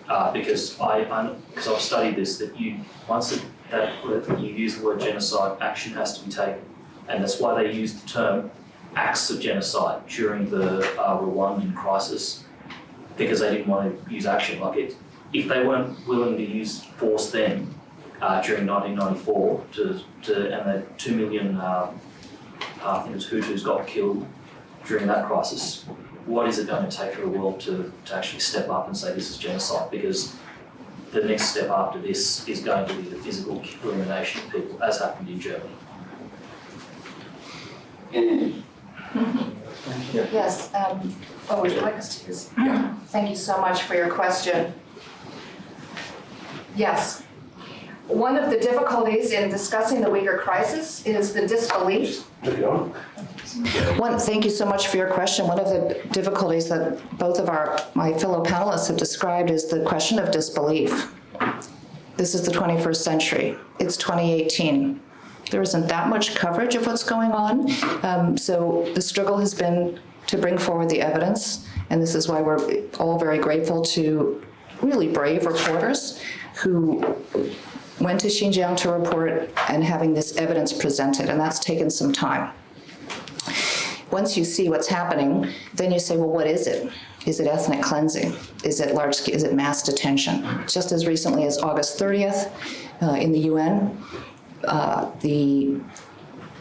Uh, because I, I, because I've studied this, that you once that, that you use the word genocide, action has to be taken, and that's why they use the term acts of genocide during the uh, Rwandan crisis, because they didn't want to use action. Like it, if they weren't willing to use force then, uh, during 1994 to, to and the two million um, uh, I think it was Hutus got killed during that crisis. What is it going to take for the world to, to actually step up and say this is genocide? Because the next step after this is going to be the physical elimination of people, as happened in Germany. Yes, um, oh, would like to use? Thank you so much for your question. Yes. One of the difficulties in discussing the Uyghur crisis is the disbelief. One, thank you so much for your question. One of the difficulties that both of our, my fellow panelists have described is the question of disbelief. This is the 21st century. It's 2018. There isn't that much coverage of what's going on. Um, so the struggle has been to bring forward the evidence, and this is why we're all very grateful to really brave reporters who went to Xinjiang to report and having this evidence presented, and that's taken some time. Once you see what's happening, then you say, well, what is it? Is it ethnic cleansing? Is it large, is it mass detention? Just as recently as August 30th, uh, in the UN, uh, the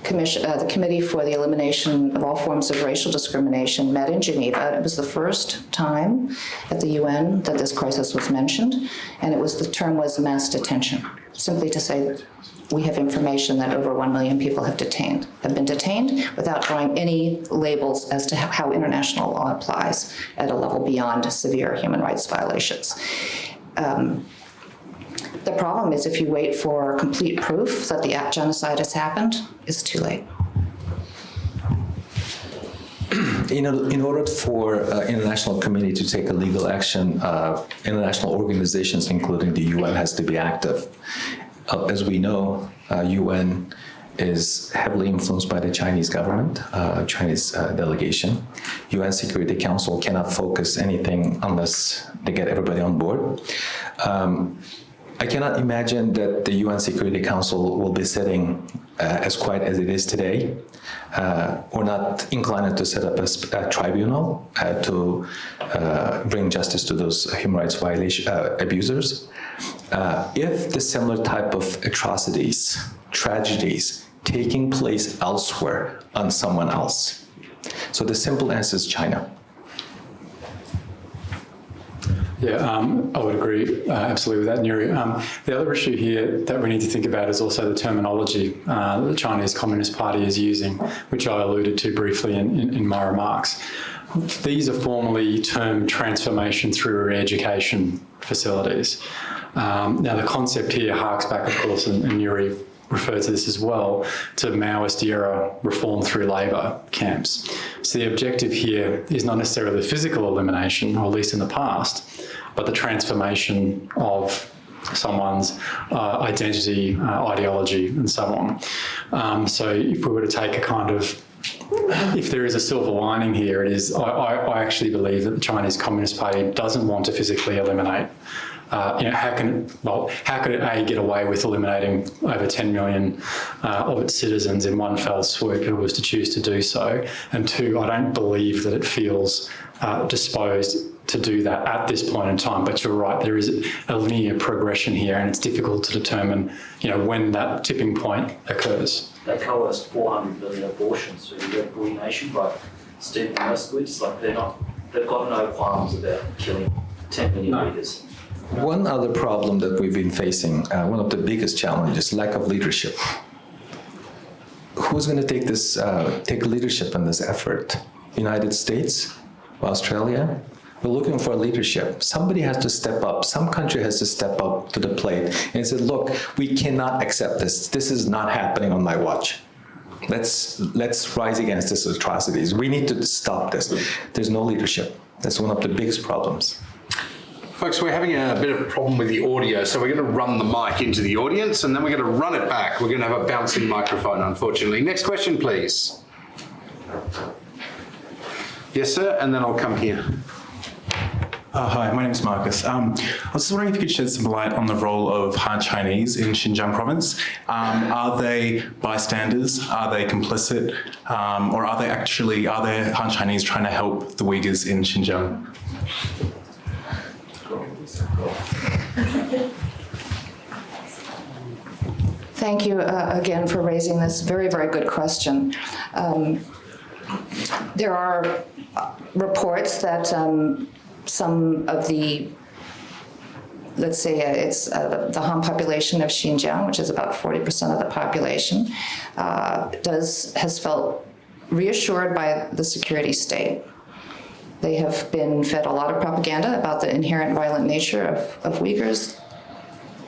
commission, uh, the Committee for the Elimination of All Forms of Racial Discrimination met in Geneva. It was the first time at the UN that this crisis was mentioned, and it was, the term was mass detention, simply to say we have information that over 1 million people have detained, have been detained without drawing any labels as to how international law applies at a level beyond severe human rights violations. Um, the problem is if you wait for complete proof that the genocide has happened, it's too late. In, in order for uh, international community to take a legal action, uh, international organizations, including the UN, has to be active. Uh, as we know, UN is heavily influenced by the Chinese government, uh, Chinese uh, delegation. UN Security Council cannot focus anything unless they get everybody on board. Um, I cannot imagine that the UN Security Council will be sitting uh, as quiet as it is today. Uh, we're not inclined to set up a, a tribunal uh, to uh, bring justice to those human rights violation uh, abusers. Uh, if the similar type of atrocities, tragedies, taking place elsewhere on someone else. So the simple answer is China. Yeah, um, I would agree uh, absolutely with that, Nury. Um, the other issue here that we need to think about is also the terminology uh, the Chinese Communist Party is using, which I alluded to briefly in, in, in my remarks. These are formally termed transformation through education facilities. Um, now, the concept here harks back, of course, and, and Nury refer to this as well, to Maoist era reform through labour camps. So the objective here is not necessarily physical elimination, or at least in the past, but the transformation of someone's uh, identity, uh, ideology, and so on. Um, so if we were to take a kind of if there is a silver lining here, it is I, I, I actually believe that the Chinese Communist Party doesn't want to physically eliminate uh, you know, how can well, how could it a get away with eliminating over 10 million uh, of its citizens in one fell swoop if it was to choose to do so? And two, I don't believe that it feels uh, disposed to do that at this point in time. But you're right, there is a linear progression here, and it's difficult to determine, you know, when that tipping point occurs. They coerced 400 million abortions through the Red Bully Nation by Stephen Moskowitz. Like they're not, they've got no qualms about killing 10 million no. Uyghurs. One other problem that we've been facing, uh, one of the biggest challenges, lack of leadership. Who's going to take this, uh, take leadership in this effort? United States, Australia? We're looking for leadership. Somebody has to step up. Some country has to step up to the plate and say, look, we cannot accept this. This is not happening on my watch. Let's, let's rise against these atrocities. We need to stop this. There's no leadership. That's one of the biggest problems. Folks, we're having a bit of a problem with the audio, so we're going to run the mic into the audience and then we're going to run it back. We're going to have a bouncing microphone, unfortunately. Next question, please. Yes, sir, and then I'll come here. Uh, hi, my name is Marcus. Um, I was just wondering if you could shed some light on the role of Han Chinese in Xinjiang province. Um, are they bystanders? Are they complicit? Um, or are they actually, are there Han Chinese trying to help the Uyghurs in Xinjiang? Thank you uh, again for raising this very, very good question. Um, there are uh, reports that um, some of the, let's say uh, it's uh, the Han population of Xinjiang, which is about 40% of the population, uh, does has felt reassured by the security state they have been fed a lot of propaganda about the inherent violent nature of, of Uyghurs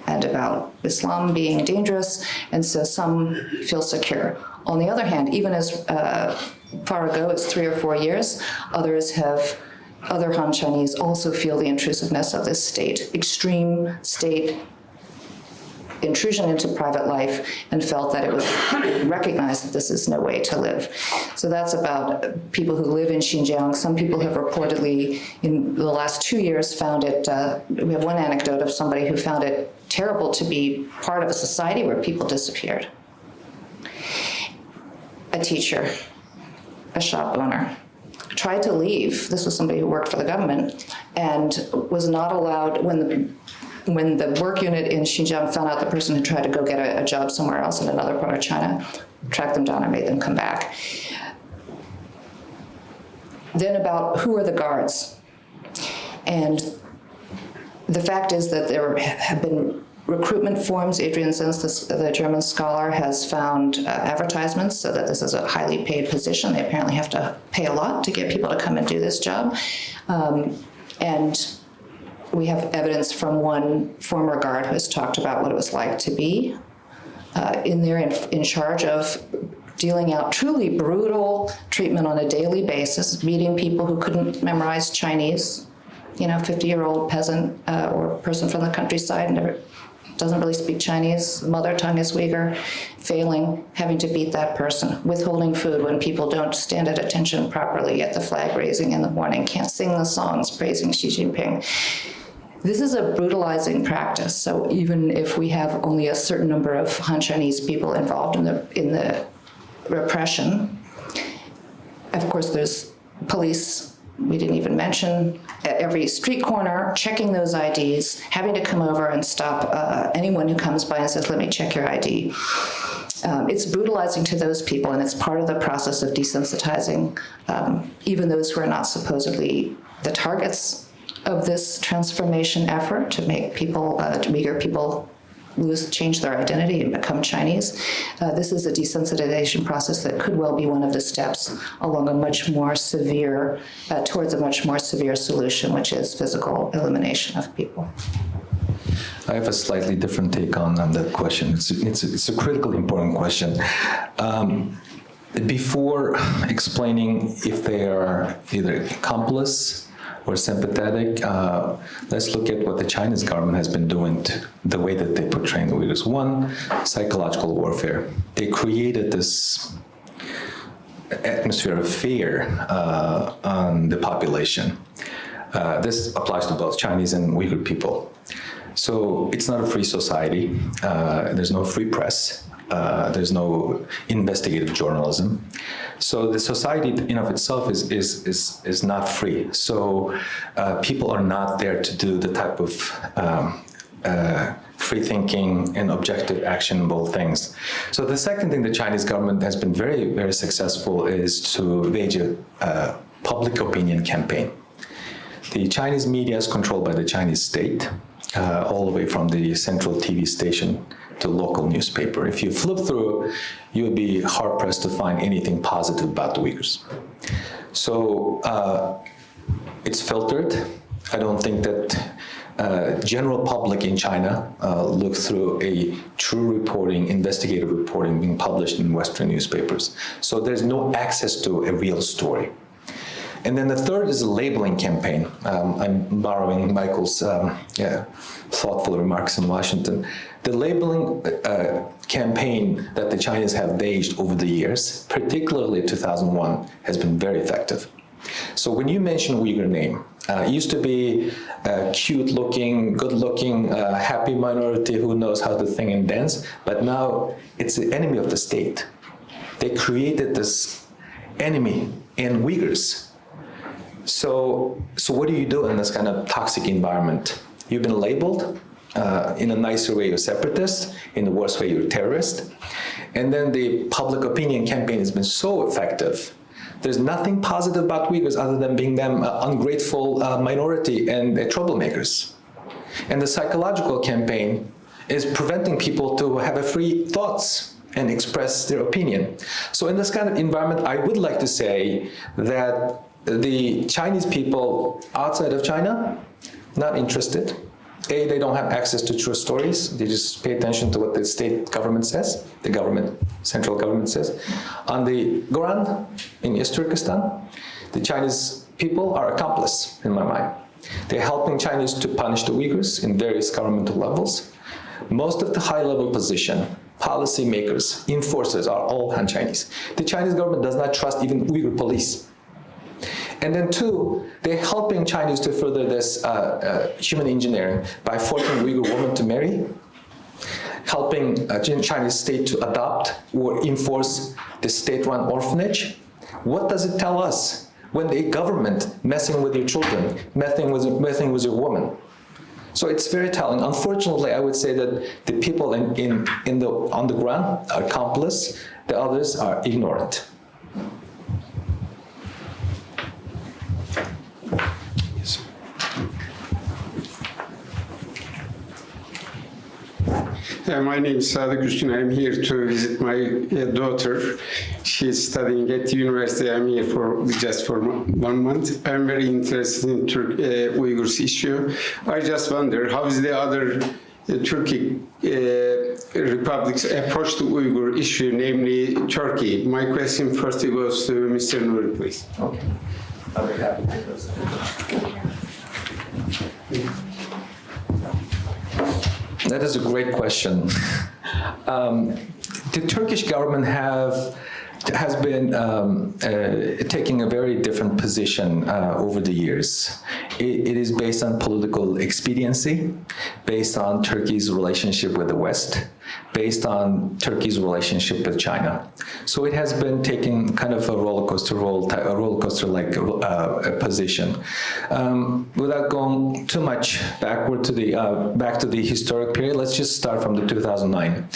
and about Islam being dangerous, and so some feel secure. On the other hand, even as uh, far ago as three or four years, others have, other Han Chinese also feel the intrusiveness of this state, extreme state intrusion into private life and felt that it was recognized that this is no way to live. So that's about people who live in Xinjiang. Some people have reportedly, in the last two years, found it, uh, we have one anecdote of somebody who found it terrible to be part of a society where people disappeared. A teacher, a shop owner, tried to leave. This was somebody who worked for the government and was not allowed when the when the work unit in Xinjiang found out the person had tried to go get a, a job somewhere else in another part of China, tracked them down and made them come back. Then about who are the guards? And the fact is that there have been recruitment forms. Adrian Zenz, the, the German scholar, has found uh, advertisements so that this is a highly paid position. They apparently have to pay a lot to get people to come and do this job. Um, and we have evidence from one former guard who has talked about what it was like to be uh, in there in, in charge of dealing out truly brutal treatment on a daily basis, meeting people who couldn't memorize Chinese, you know, 50-year-old peasant uh, or person from the countryside, never doesn't really speak Chinese, mother tongue is Uyghur, failing, having to beat that person, withholding food when people don't stand at attention properly at the flag raising in the morning, can't sing the songs praising Xi Jinping. This is a brutalizing practice. So even if we have only a certain number of Han Chinese people involved in the in the repression, of course there's police. We didn't even mention at every street corner, checking those IDs, having to come over and stop uh, anyone who comes by and says, "Let me check your ID." Um, it's brutalizing to those people, and it's part of the process of desensitizing um, even those who are not supposedly the targets of this transformation effort to make people, uh, to Uyghur people lose, change their identity and become Chinese. Uh, this is a desensitization process that could well be one of the steps along a much more severe, uh, towards a much more severe solution, which is physical elimination of people. I have a slightly different take on, on that question. It's, it's, it's a critically important question. Um, before explaining if they are either accomplice or sympathetic, uh, let's look at what the Chinese government has been doing, to the way that they portray the Uyghurs. One, psychological warfare. They created this atmosphere of fear uh, on the population. Uh, this applies to both Chinese and Uyghur people. So it's not a free society. Uh, there's no free press. Uh, there's no investigative journalism. So the society in of itself is, is, is, is not free. So uh, people are not there to do the type of um, uh, free thinking and objective actionable things. So the second thing the Chinese government has been very, very successful is to wage a public opinion campaign. The Chinese media is controlled by the Chinese state, uh, all the way from the central TV station to local newspaper. If you flip through, you would be hard pressed to find anything positive about the Uyghurs. So uh, it's filtered. I don't think that uh, general public in China uh, look through a true reporting, investigative reporting being published in Western newspapers. So there's no access to a real story. And then the third is a labeling campaign. Um, I'm borrowing Michael's um, yeah, thoughtful remarks in Washington. The labeling uh, campaign that the Chinese have waged over the years, particularly 2001, has been very effective. So when you mention Uyghur name, uh, it used to be a cute-looking, good-looking, uh, happy minority who knows how to sing and dance, but now it's the enemy of the state. They created this enemy in Uyghurs so, so what do you do in this kind of toxic environment? You've been labeled, uh, in a nicer way, you're separatist, in the worst way, you're terrorist. And then the public opinion campaign has been so effective. There's nothing positive about Uyghurs other than being them uh, ungrateful uh, minority and troublemakers. And the psychological campaign is preventing people to have a free thoughts and express their opinion. So in this kind of environment, I would like to say that the Chinese people outside of China, not interested. A, they don't have access to true stories. They just pay attention to what the state government says, the government, central government says. On the ground in East Turkestan, the Chinese people are accomplice, in my mind. They're helping Chinese to punish the Uyghurs in various governmental levels. Most of the high-level position, policymakers, enforcers are all Han Chinese. The Chinese government does not trust even Uyghur police. And then two, they're helping Chinese to further this uh, uh, human engineering by forcing Uyghur women to marry, helping uh, Chinese state to adopt or enforce the state-run orphanage. What does it tell us when the government messing with your children, messing with, messing with your woman? So it's very telling. Unfortunately, I would say that the people in, in, in the, on the ground are accomplice, the others are ignorant. Uh, my name is Sadık Üstün. I'm here to visit my uh, daughter. She's studying at the university. I'm here for just for one month. I'm very interested in Turk, uh, Uyghurs issue. I just wonder how is the other uh, Turkey uh, republics approach to Uyghur issue, namely Turkey. My question first goes to Mr. Nury, please. Okay. I'll be happy to. That is a great question. Um, the Turkish government have has been um, uh, taking a very different position uh, over the years. It, it is based on political expediency, based on Turkey's relationship with the West, based on Turkey's relationship with China. So it has been taking kind of a roller coaster role, a roller coaster like uh, position. Um, without going too much backward to the uh, back to the historic period, let's just start from the 2009.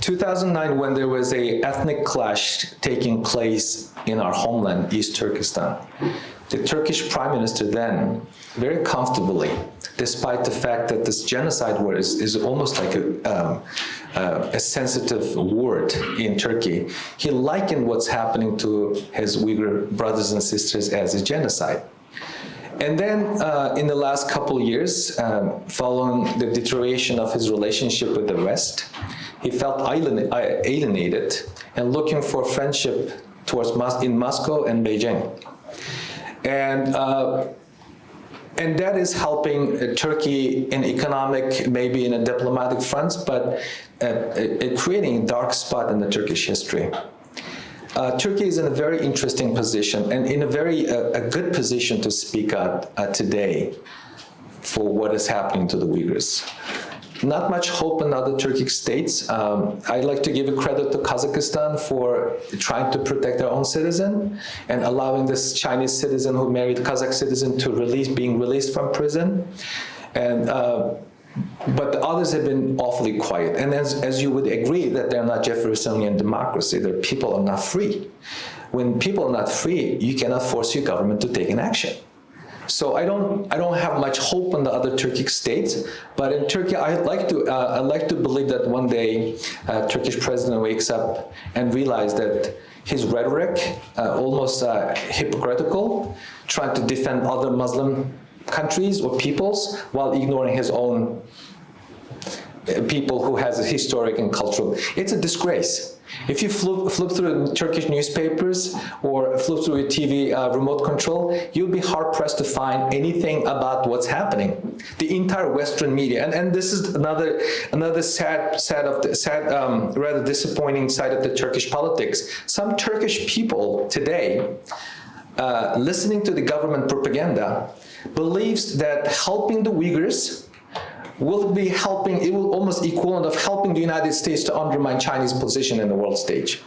2009, when there was a ethnic clash taking place in our homeland, East Turkestan, the Turkish prime minister then, very comfortably, despite the fact that this genocide word is, is almost like a, um, uh, a sensitive word in Turkey, he likened what's happening to his Uyghur brothers and sisters as a genocide. And then uh, in the last couple years, um, following the deterioration of his relationship with the West, he felt alienated and looking for friendship towards in Moscow and Beijing. And uh, and that is helping uh, Turkey in economic, maybe in a diplomatic fronts, but uh, uh, creating a dark spot in the Turkish history. Uh, Turkey is in a very interesting position and in a very uh, a good position to speak out uh, today for what is happening to the Uyghurs not much hope in other Turkic states. Um, I'd like to give a credit to Kazakhstan for trying to protect their own citizen and allowing this Chinese citizen who married Kazakh citizen to release, being released from prison. And uh, but the others have been awfully quiet. And as, as you would agree that they're not Jeffersonian democracy, their people are not free. When people are not free, you cannot force your government to take an action. So I don't, I don't have much hope on the other Turkic states, but in Turkey, I'd like to, uh, I'd like to believe that one day uh, Turkish president wakes up and realizes that his rhetoric, uh, almost uh, hypocritical, trying to defend other Muslim countries or peoples while ignoring his own people who has a historic and cultural. It's a disgrace. If you flip, flip through Turkish newspapers or flip through a TV uh, remote control, you'll be hard-pressed to find anything about what's happening. The entire Western media, and, and this is another another sad, sad of the, sad, um, rather disappointing side of the Turkish politics. Some Turkish people today, uh, listening to the government propaganda, believes that helping the Uyghurs will be helping, it will almost equivalent of helping the United States to undermine Chinese position in the world stage.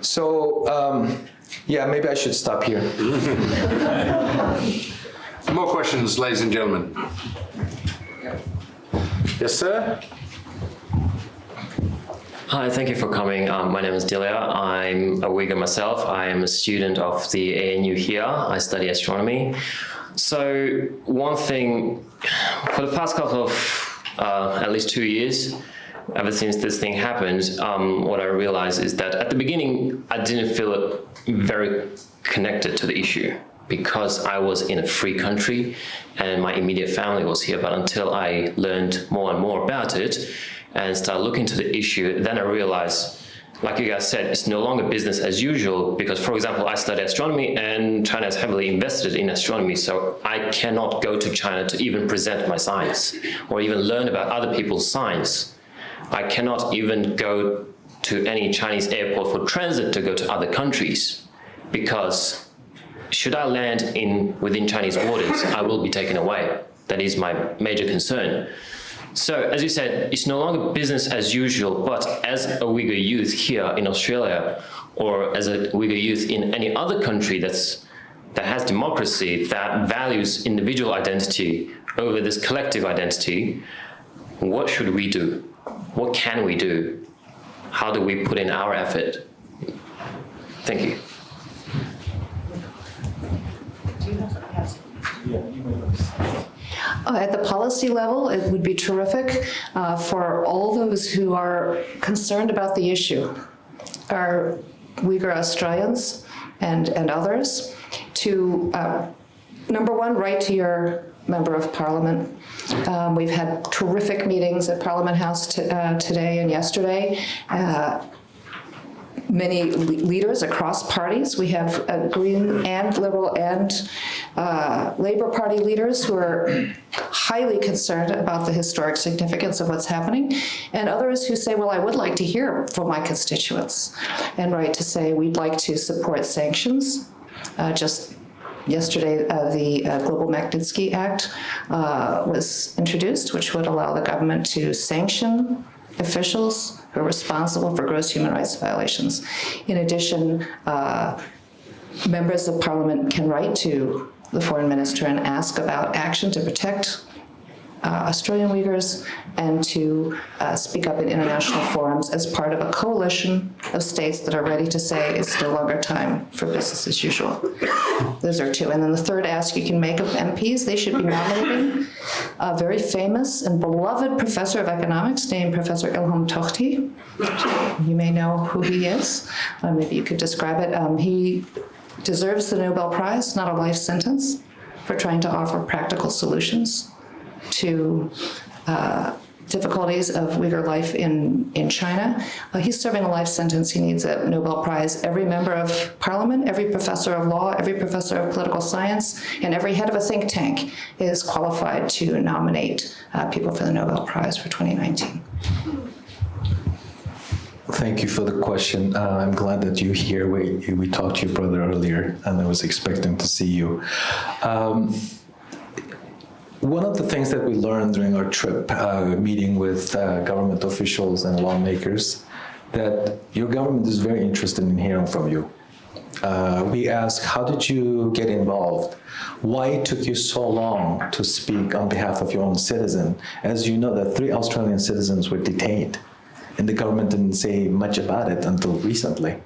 So, um, yeah, maybe I should stop here. More questions, ladies and gentlemen. Yes, sir? Hi, thank you for coming. Um, my name is Dilia. I'm a Uyghur myself. I am a student of the ANU here. I study astronomy. So one thing, for the past couple of, uh, at least two years, ever since this thing happened, um, what I realized is that at the beginning, I didn't feel very connected to the issue because I was in a free country and my immediate family was here. But until I learned more and more about it and started looking to the issue, then I realized like you guys said, it's no longer business as usual because, for example, I study astronomy and China is heavily invested in astronomy, so I cannot go to China to even present my science or even learn about other people's science. I cannot even go to any Chinese airport for transit to go to other countries because should I land in within Chinese waters, I will be taken away. That is my major concern. So, as you said, it's no longer business as usual, but as a Uyghur youth here in Australia, or as a Uyghur youth in any other country that's, that has democracy, that values individual identity over this collective identity, what should we do? What can we do? How do we put in our effort? Thank you. Uh, At the policy level, it would be terrific uh, for all those who are concerned about the issue, our Uyghur Australians and, and others, to, uh, number one, write to your member of parliament. Um, We've had terrific meetings at Parliament House uh, today and yesterday. Uh, many leaders across parties. We have uh, Green and Liberal and uh, Labour Party leaders who are highly concerned about the historic significance of what's happening, and others who say, well, I would like to hear from my constituents, and write to say, we'd like to support sanctions. Uh, Just Yesterday, uh, the uh, Global Magnitsky Act uh, was introduced, which would allow the government to sanction officials who are responsible for gross human rights violations. In addition, uh, members of parliament can write to the foreign minister and ask about action to protect Australian Uyghurs and to uh, speak up in international forums as part of a coalition of states that are ready to say it's no longer time for business as usual. Those are two. And then the third ask you can make of MPs, they should be nominating a very famous and beloved professor of economics named Professor Ilham Tohti. You may know who he is. Uh, Maybe you could describe it. Um, He deserves the Nobel Prize, not a life sentence, for trying to offer practical solutions to uh, difficulties of Uyghur life in, in China. Uh, he's serving a life sentence. He needs a Nobel Prize. Every member of parliament, every professor of law, every professor of political science, and every head of a think tank is qualified to nominate uh, people for the Nobel Prize for 2019. Thank you for the question. Uh, I'm glad that you're here. We, we talked to your brother earlier, and I was expecting to see you. Um, one of the things that we learned during our trip, uh, meeting with uh, government officials and lawmakers, that your government is very interested in hearing from you. Uh, we asked, how did you get involved? Why it took you so long to speak on behalf of your own citizen? As you know, that three Australian citizens were detained, and the government didn't say much about it until recently.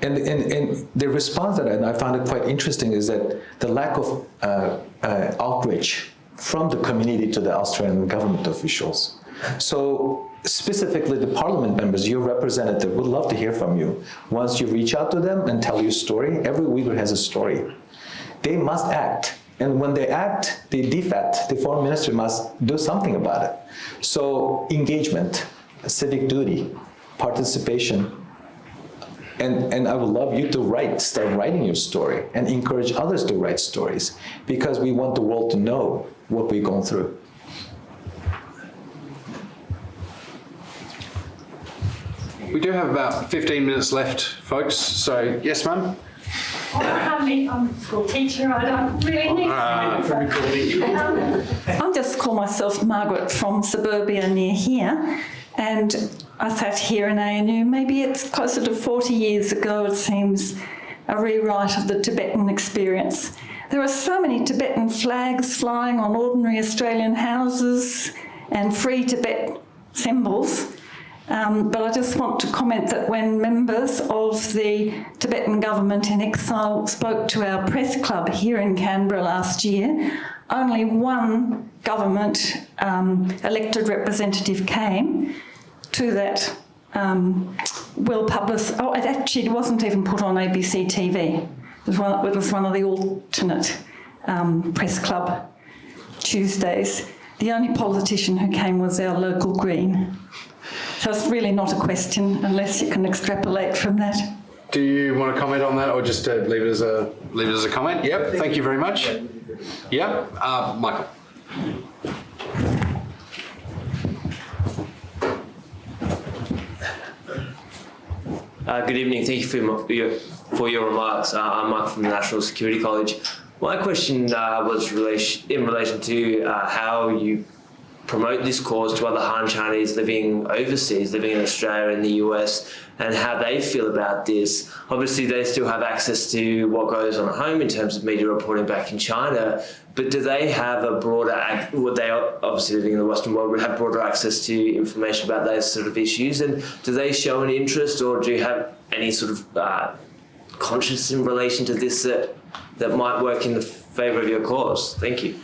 And, and, and the response that I, I found it quite interesting is that the lack of uh, uh, outreach from the community to the Australian government officials. So specifically the parliament members, your representative, would love to hear from you. Once you reach out to them and tell your story, every Uyghur has a story. They must act. And when they act, the DFAT, the foreign minister must do something about it. So engagement, civic duty, participation, and, and I would love you to write, start writing your story and encourage others to write stories because we want the world to know what we've gone through. We do have about 15 minutes left, folks. So, yes, ma'am? Oh, I'm a school teacher, I don't really need um, I'll just call myself Margaret from suburbia near here, and I sat here in ANU, maybe it's closer to 40 years ago, it seems, a rewrite of the Tibetan experience. There are so many Tibetan flags flying on ordinary Australian houses and free Tibet symbols. Um, but I just want to comment that when members of the Tibetan government in exile spoke to our press club here in Canberra last year, only one government um, elected representative came to that um, well published, oh, it actually wasn't even put on ABC TV. It was one, it was one of the alternate um, press club Tuesdays. The only politician who came was our local Green. So it's really not a question unless you can extrapolate from that. Do you want to comment on that or just uh, leave it as a leave it as a comment? Yep, thank you very much. Yeah, uh, Michael. Uh, good evening. Thank you for your, your, for your remarks. Uh, I'm Mike from the National Security College. My question uh, was relation, in relation to uh, how you promote this cause to other Han Chinese living overseas, living in Australia and the US, and how they feel about this. Obviously, they still have access to what goes on at home in terms of media reporting back in China, but do they have a broader, would they obviously living in the Western world would have broader access to information about those sort of issues? And do they show an interest or do you have any sort of uh, conscience in relation to this that, that might work in the favour of your cause? Thank you.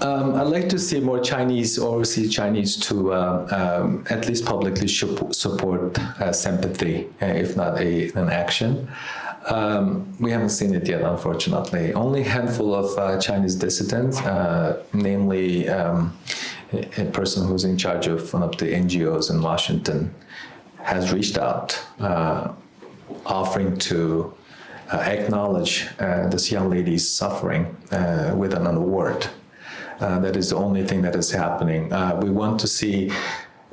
Um, I'd like to see more Chinese, overseas Chinese, to uh, um, at least publicly support uh, sympathy, uh, if not a, an action. Um, we haven't seen it yet, unfortunately. Only a handful of uh, Chinese dissidents, uh, namely um, a, person who's in charge of one of the NGOs in Washington, has reached out, uh, offering to uh, acknowledge uh, this young lady's suffering uh, with an award. That is the only thing that is happening. We want to see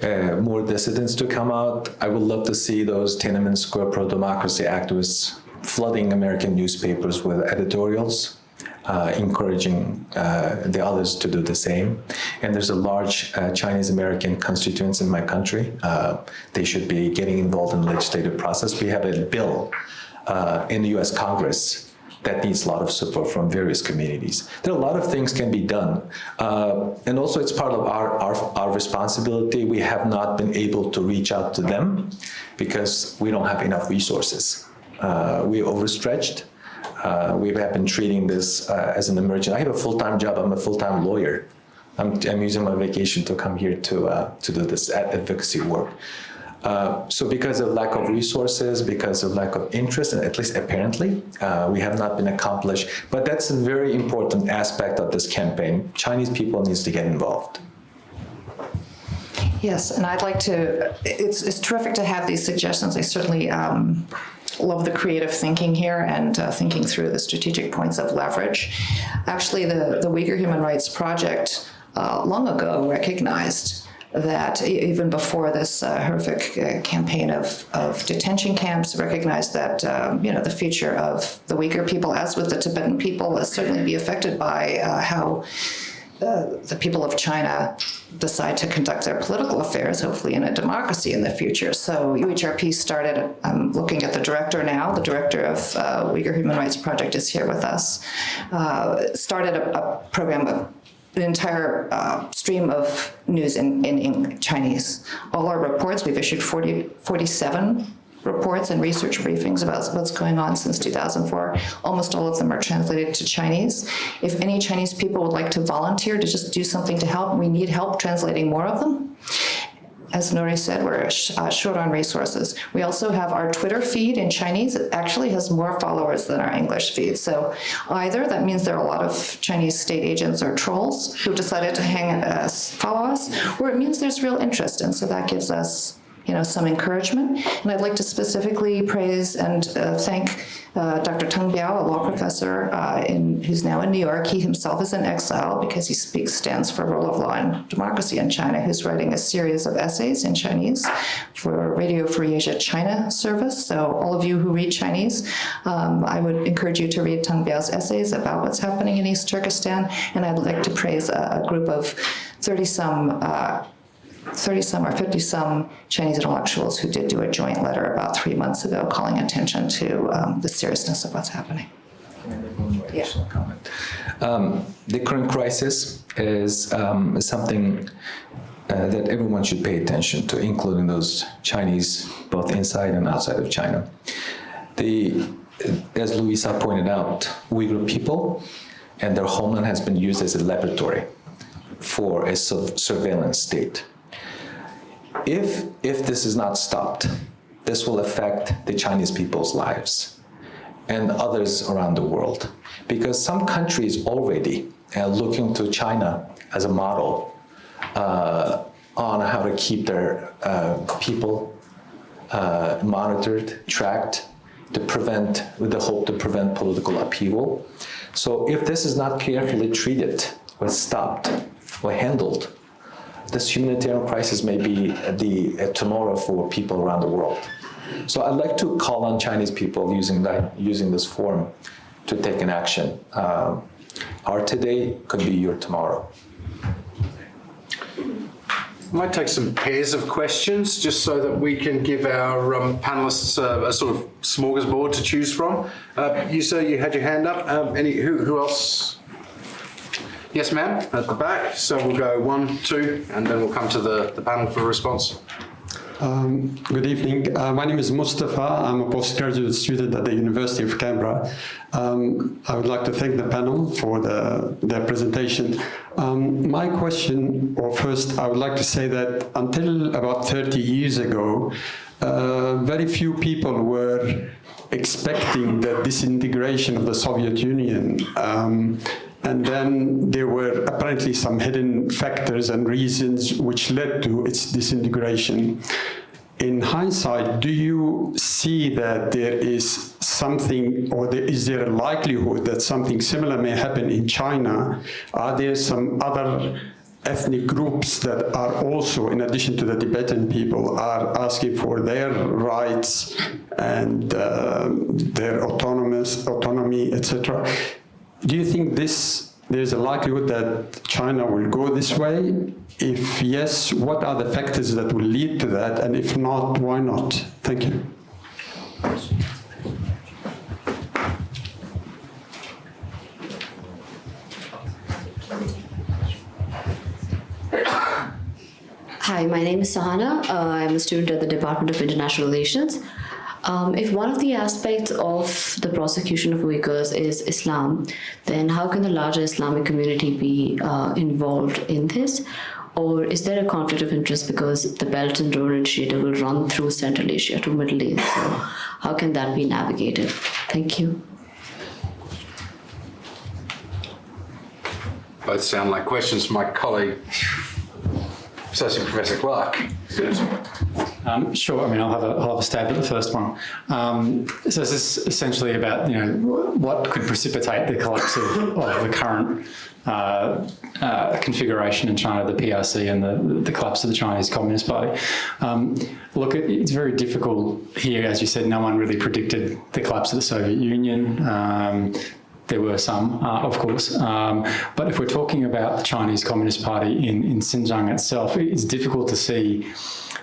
uh, more dissidents to come out. I would love to see those Tiananmen Square pro-democracy activists flooding American newspapers with editorials, uh, encouraging uh, the others to do the same. And there's a large uh, Chinese American constituents in my country. Uh, they should be getting involved in the legislative process. We have a bill uh, in the US Congress that needs a lot of support from various communities. There are a lot of things can be done. Uh, and also it's part of our, our, our responsibility. We have not been able to reach out to them because we don't have enough resources. Uh, we're overstretched. Uh, we have been treating this uh, as an emergency. I have a full-time job. I'm a full-time lawyer. I'm, I'm using my vacation to come here to, to do this advocacy work. Uh, so because of lack of resources, because of lack of interest, and at least apparently, uh, we have not been accomplished. But that's a very important aspect of this campaign. Chinese people needs to get involved. Yes, and I'd like to, it's, it's terrific to have these suggestions. I certainly um, love the creative thinking here and uh, thinking through the strategic points of leverage. Actually, the, the Uyghur Human Rights Project uh, long ago recognized that even before this uh, horrific uh, campaign of, of detention camps, recognized that um, you know the future of the Uyghur people, as with the Tibetan people, will certainly be affected by uh, how the people of China decide to conduct their political affairs, hopefully in a democracy in the future. So UHRP started, I'm looking at the director now, the director of uh, Uyghur Human Rights Project is here with us, uh, started a, a program of an entire uh, stream of news in, in, in Chinese. All our reports, we've issued 40, 47 reports and research briefings about what's going on since 2004. Almost all of them are translated to Chinese. If any Chinese people would like to volunteer to just do something to help, we need help translating more of them. As Nury said, we're uh, short on resources. We also have our Twitter feed in Chinese. It actually has more followers than our English feed. So either that means there are a lot of Chinese state agents or trolls who decided to hang us, follow us, or it means there's real interest. And so that gives us you know, some encouragement. And I'd like to specifically praise and uh, thank uh, Dr. Teng Biao, a law professor uh, in, who's now in New York. He himself is in exile because he speaks, stands for rule of law and democracy in China, who's writing a series of essays in Chinese for Radio Free Asia China service. So all of you who read Chinese, um, I would encourage you to read Teng Biao's essays about what's happening in East Turkestan. And I'd like to praise a, a group of 30 some 30 some or 50 some Chinese intellectuals who did do a joint letter about three months ago calling attention to um, the seriousness of what's happening. Yeah. Um, the current crisis is um, something uh, that everyone should pay attention to, including those Chinese, both inside and outside of China. The, as Louisa pointed out, Uyghur people and their homeland has been used as a laboratory for a surveillance state. If, if this is not stopped, this will affect the Chinese people's lives. and others around the world. Because some countries already are looking to China as a model uh, on how to keep their uh, people uh, monitored, tracked, to prevent, with the hope to prevent political upheaval. So if this is not carefully treated or stopped or handled, this humanitarian crisis may be the tomorrow for people around the world. So I'd like to call on Chinese people using that, using this forum to take an action. Um, our today could be your tomorrow. I might take some pairs of questions just so that we can give our um, panelists uh, a sort of smorgasbord to choose from. Uh, you, sir, you had your hand up. Um, any, who, who else? Yes, ma'am, at the back. So we'll go one, two, and then we'll come to the, the panel for a response. Um, good evening. Uh, my name is Mustafa. I'm a postgraduate student at the University of Canberra. Um, I would like to thank the panel for the, their presentation. Um, my question, or first, I would like to say that until about 30 years ago, uh, very few people were expecting the disintegration of the Soviet Union. Um, and then there were apparently some hidden factors and reasons which led to its disintegration. In hindsight, do you see that there is something, or there, is there a likelihood that something similar may happen in China? Are there some other ethnic groups that are also, in addition to the Tibetan people, are asking for their rights and uh, their autonomous autonomy, etc. Do you think this there's a likelihood that China will go this way? If yes, what are the factors that will lead to that? And if not, why not? Thank you. Hi, my name is Sahana. Uh, I'm a student at the Department of International Relations. Um, if one of the aspects of the prosecution of Uyghurs is Islam, then how can the larger Islamic community be uh, involved in this? Or is there a conflict of interest because the Belt and Road Initiative will run through Central Asia to Middle East? So how can that be navigated? Thank you. Both sound like questions for my colleague, Associate Professor Clarke. Um, sure. I mean, I'll have, a, I'll have a stab at the first one. Um, so this is essentially about, you know, what could precipitate the collapse of, of the current uh, uh, configuration in China, the PRC and the, the collapse of the Chinese Communist Party. Um, look, it, it's very difficult here, as you said, no one really predicted the collapse of the Soviet Union. There were some, uh, of course. Um, but if we're talking about the Chinese Communist Party in, in Xinjiang itself, it's difficult to see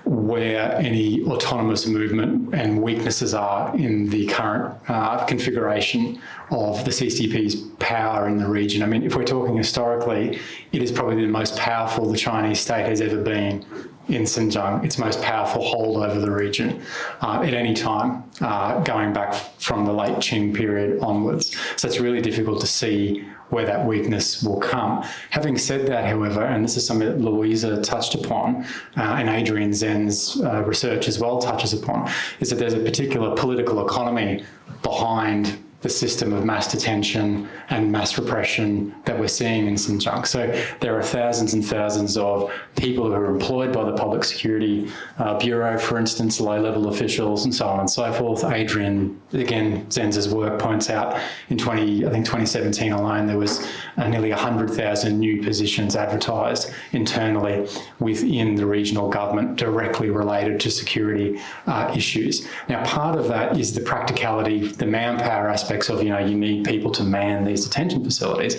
where any autonomous movement and weaknesses are in the current uh, configuration of the CCP's power in the region. I mean, if we're talking historically, it is probably the most powerful the Chinese state has ever been in Xinjiang, its most powerful hold over the region uh, at any time, uh, going back from the late Qing period onwards. So it's really difficult to see where that weakness will come. Having said that, however, and this is something that Louisa touched upon, uh, and Adrian Zenz's uh, research as well touches upon, is that there's a particular political economy behind the system of mass detention and mass repression that we're seeing in Xinjiang. So there are thousands and thousands of people who are employed by the Public Security uh, Bureau, for instance, low-level officials and so on and so forth. Adrian, again, Zenz's work points out in 20, I think 2017 alone, there was uh, nearly 100,000 new positions advertised internally within the regional government directly related to security uh, issues. Now, part of that is the practicality, the manpower aspect aspects of, you know, you need people to man these detention facilities.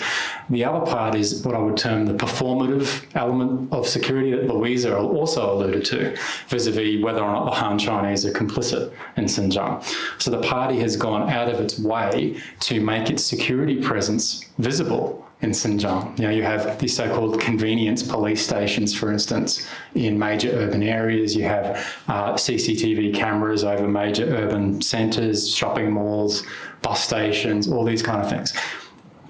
The other part is what I would term the performative element of security that Louisa also alluded to, vis-a-vis -vis whether or not the Han Chinese are complicit in Xinjiang. So the party has gone out of its way to make its security presence visible in Xinjiang. You know, you have these so-called convenience police stations, for instance, in major urban areas. You have uh, CCTV cameras over major urban centres, shopping malls, bus stations, all these kind of things.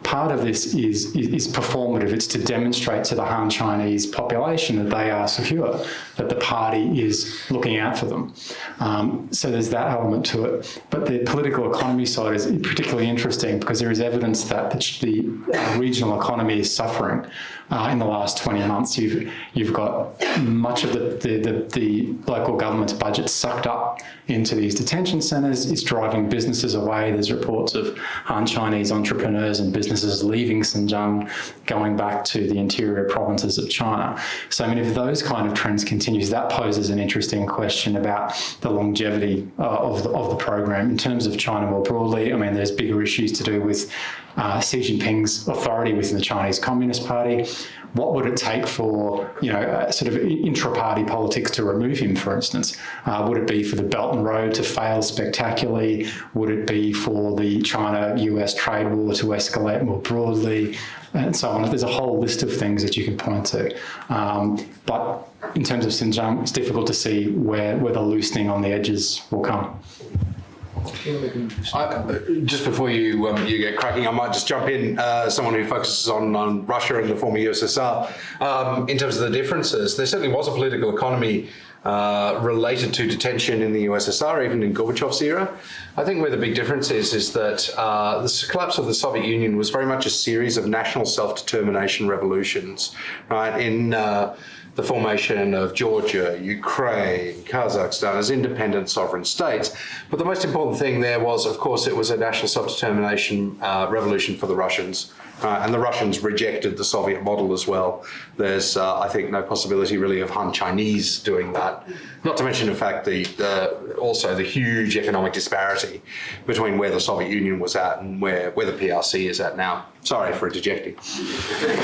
Part of this is, is, performative. It's to demonstrate to the Han Chinese population that they are secure, that the party is looking out for them. Um, so there's that element to it. But the political economy side is particularly interesting because there is evidence that the, the regional economy is suffering. Uh, in the last 20 months, you've you've got much of the, the, the, the local government's budget sucked up into these detention centres. It's driving businesses away. There's reports of Han Chinese entrepreneurs and businesses leaving Xinjiang, going back to the interior provinces of China. So I mean, if those kind of trends continues, that poses an interesting question about the longevity uh, of, the, of the program in terms of China more broadly. I mean, there's bigger issues to do with uh, Xi Jinping's authority within the Chinese Communist Party. What would it take for, you know, uh, sort of intra-party politics to remove him, for instance? Uh, would it be for the Belt and Road to fail spectacularly? Would it be for the China-US trade war to escalate more broadly? And so on. There's a whole list of things that you can point to. Um, but in terms of Xinjiang, it's difficult to see where, where the loosening on the edges will come. I, just before you um, you get cracking, I might just jump in. Uh, someone who focuses on, on Russia and the former USSR. Um, in terms of the differences, there certainly was a political economy uh, related to detention in the USSR, even in Gorbachev's era. I think where the big difference is, is that uh, the collapse of the Soviet Union was very much a series of national self-determination revolutions, right? In uh, the formation of Georgia, Ukraine, Kazakhstan as independent sovereign states. But the most important thing there was, of course, it was a national self-determination uh, revolution for the Russians. Uh, and the Russians rejected the Soviet model as well. There's, uh, I think, no possibility really of Han Chinese doing that. Not to mention, in fact, the, the also the huge economic disparity between where the Soviet Union was at and where, where the PRC is at now. Sorry for interjecting.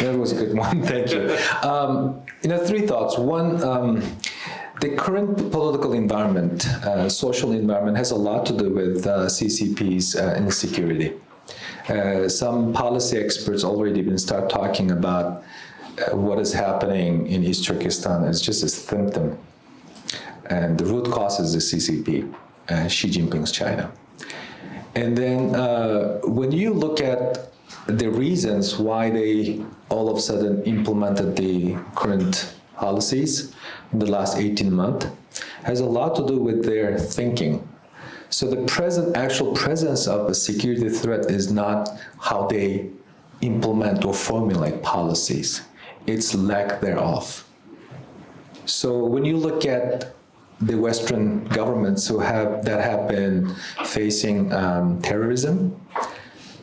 That was a good one, thank you. Um, you know, three thoughts. One, um, the current political environment, uh, social environment, has a lot to do with uh, CCP's uh, insecurity. Uh, some policy experts already been start talking about uh, what is happening in East Turkestan as just a symptom. And the root cause is the CCP, uh, Xi Jinping's China. And then uh, when you look at the reasons why they all of a sudden implemented the current policies in the last 18 months, has a lot to do with their thinking so the present actual presence of a security threat is not how they implement or formulate policies. It's lack thereof. So when you look at the Western governments who have that have been facing um, terrorism,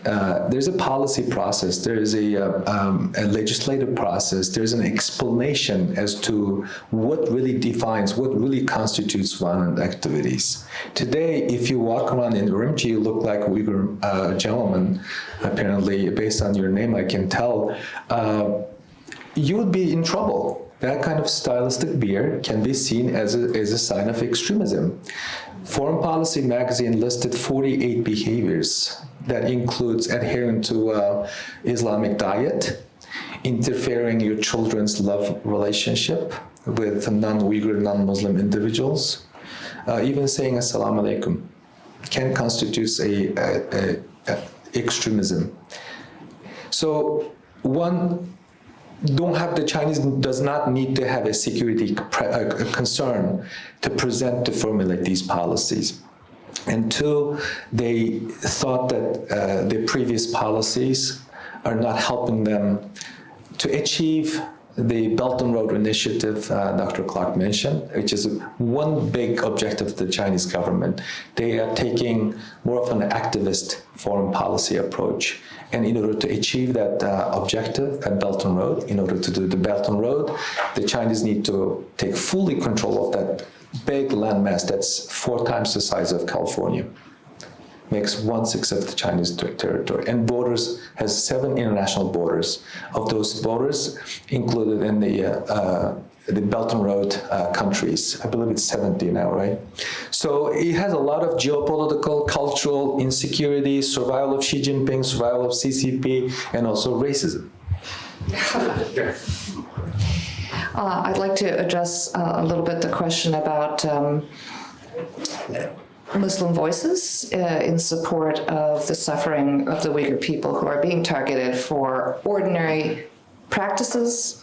uh, there's a policy process, there's a, uh, um, a, legislative process, there's an explanation as to what really defines, what really constitutes violent activities. Today, if you walk around in Urumqi, you look like a Uyghur uh, gentleman, apparently, based on your name, I can tell, uh, you would be in trouble. That kind of stylistic beard can be seen as a, as a sign of extremism. Foreign Policy magazine listed 48 behaviors that includes adhering to uh, Islamic diet, interfering your children's love relationship with non-Uyghur, non-Muslim individuals, uh, even saying assalamu alaikum can constitute a, a, a, a extremism. So one don't have the Chinese does not need to have a security concern to present to formulate these policies. And two, they thought that uh, the previous policies are not helping them to achieve the Belt and Road Initiative uh, Dr. Clarke mentioned, which is one big objective of the Chinese government. They are taking more of an activist foreign policy approach. And in order to achieve that uh, objective at Belt and Road, in order to do the Belt and Road, the Chinese need to take fully control of that big landmass that's four times the size of California. Makes one-sixth of the Chinese territory. And borders, has seven international borders. Of those borders, included in the uh, uh, the Belt and Road uh, countries. I believe it's 70 now, right? So it has a lot of geopolitical, cultural insecurity, survival of Xi Jinping, survival of CCP, and also racism. Uh, I'd like to address uh, a little bit the question about um, Muslim voices uh, in support of the suffering of the Uyghur people who are being targeted for ordinary practices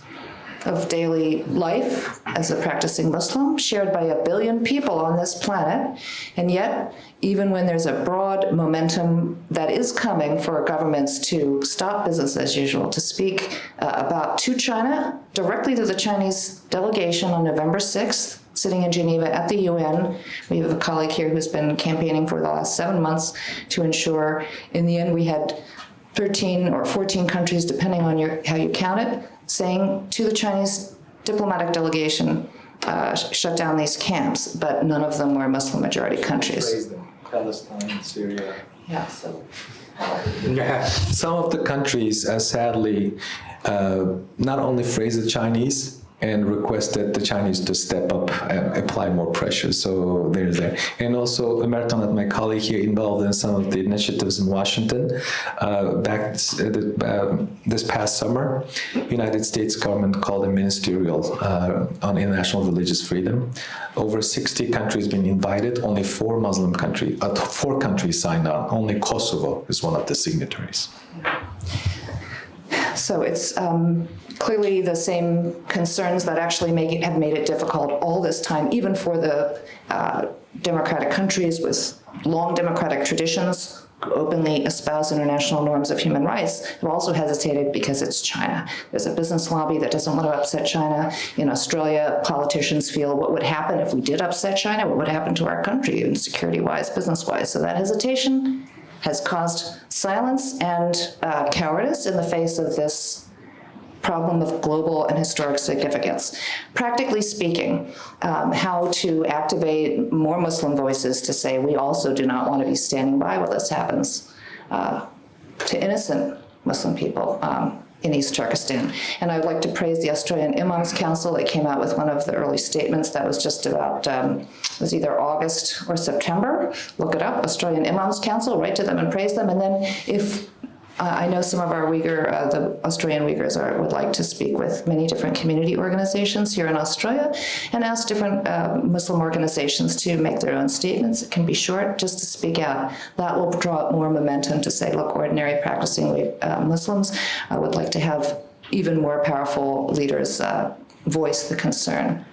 of daily life as a practicing Muslim, shared by a billion people on this planet. And yet, even when there's a broad momentum that is coming for governments to stop business as usual, to speak uh, about to China, directly to the Chinese delegation on November 6th, sitting in Geneva at the UN. We have a colleague here who's been campaigning for the last seven months to ensure, in the end, we had 13 or 14 countries, depending on your, how you count it, saying to the Chinese diplomatic delegation, uh, shut down these camps, but none of them were Muslim majority countries. Praise them. Palestine, Syria. Yeah, so. Some of the countries uh, sadly uh, not only phrase the Chinese and requested the Chinese to step up and apply more pressure. So there's that. And also and my colleague here, involved in some of the initiatives in Washington. Uh, back uh, this past summer, United States government called a ministerial uh, on international religious freedom. Over 60 countries been invited, only four Muslim countries, uh, four countries signed on. Only Kosovo is one of the signatories. So it's um, clearly the same concerns that actually make it, have made it difficult all this time, even for the uh, democratic countries with long democratic traditions, openly espouse international norms of human rights, have also hesitated because it's China. There's a business lobby that doesn't want to upset China. In Australia, politicians feel what would happen if we did upset China, what would happen to our country, even security-wise, business-wise. So that hesitation has caused silence and uh, cowardice in the face of this problem of global and historic significance. Practically speaking, um, how to activate more Muslim voices to say we also do not want to be standing by while this happens uh, to innocent Muslim people. Um, in East Turkestan. And I would like to praise the Australian Imams Council. They came out with one of the early statements that was just about, um, it was either August or September. Look it up, Australian Imams Council, write to them and praise them. And then if I know some of our Uyghur, uh, the Australian Uyghurs are, would like to speak with many different community organizations here in Australia and ask different uh, Muslim organizations to make their own statements. It can be short, just to speak out. That will draw more momentum to say, look, ordinary practicing uh, Muslims I would like to have even more powerful leaders uh, voice the concern.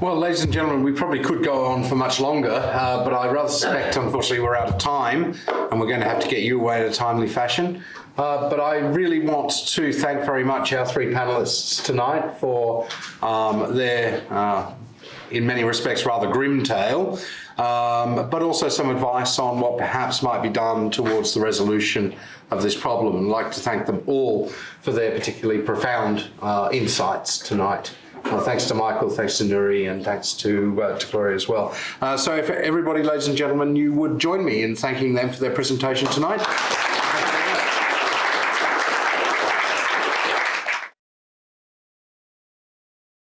Well, ladies and gentlemen, we probably could go on for much longer, uh, but I rather suspect, unfortunately, we're out of time and we're going to have to get you away in a timely fashion. Uh, but I really want to thank very much our three panelists tonight for um, their, uh, in many respects, rather grim tale, um, but also some advice on what perhaps might be done towards the resolution of this problem. I'd like to thank them all for their particularly profound uh, insights tonight. Well, thanks to Michael, thanks to Nury, and thanks to, uh, to Gloria as well. Uh, so if everybody, ladies and gentlemen, you would join me in thanking them for their presentation tonight.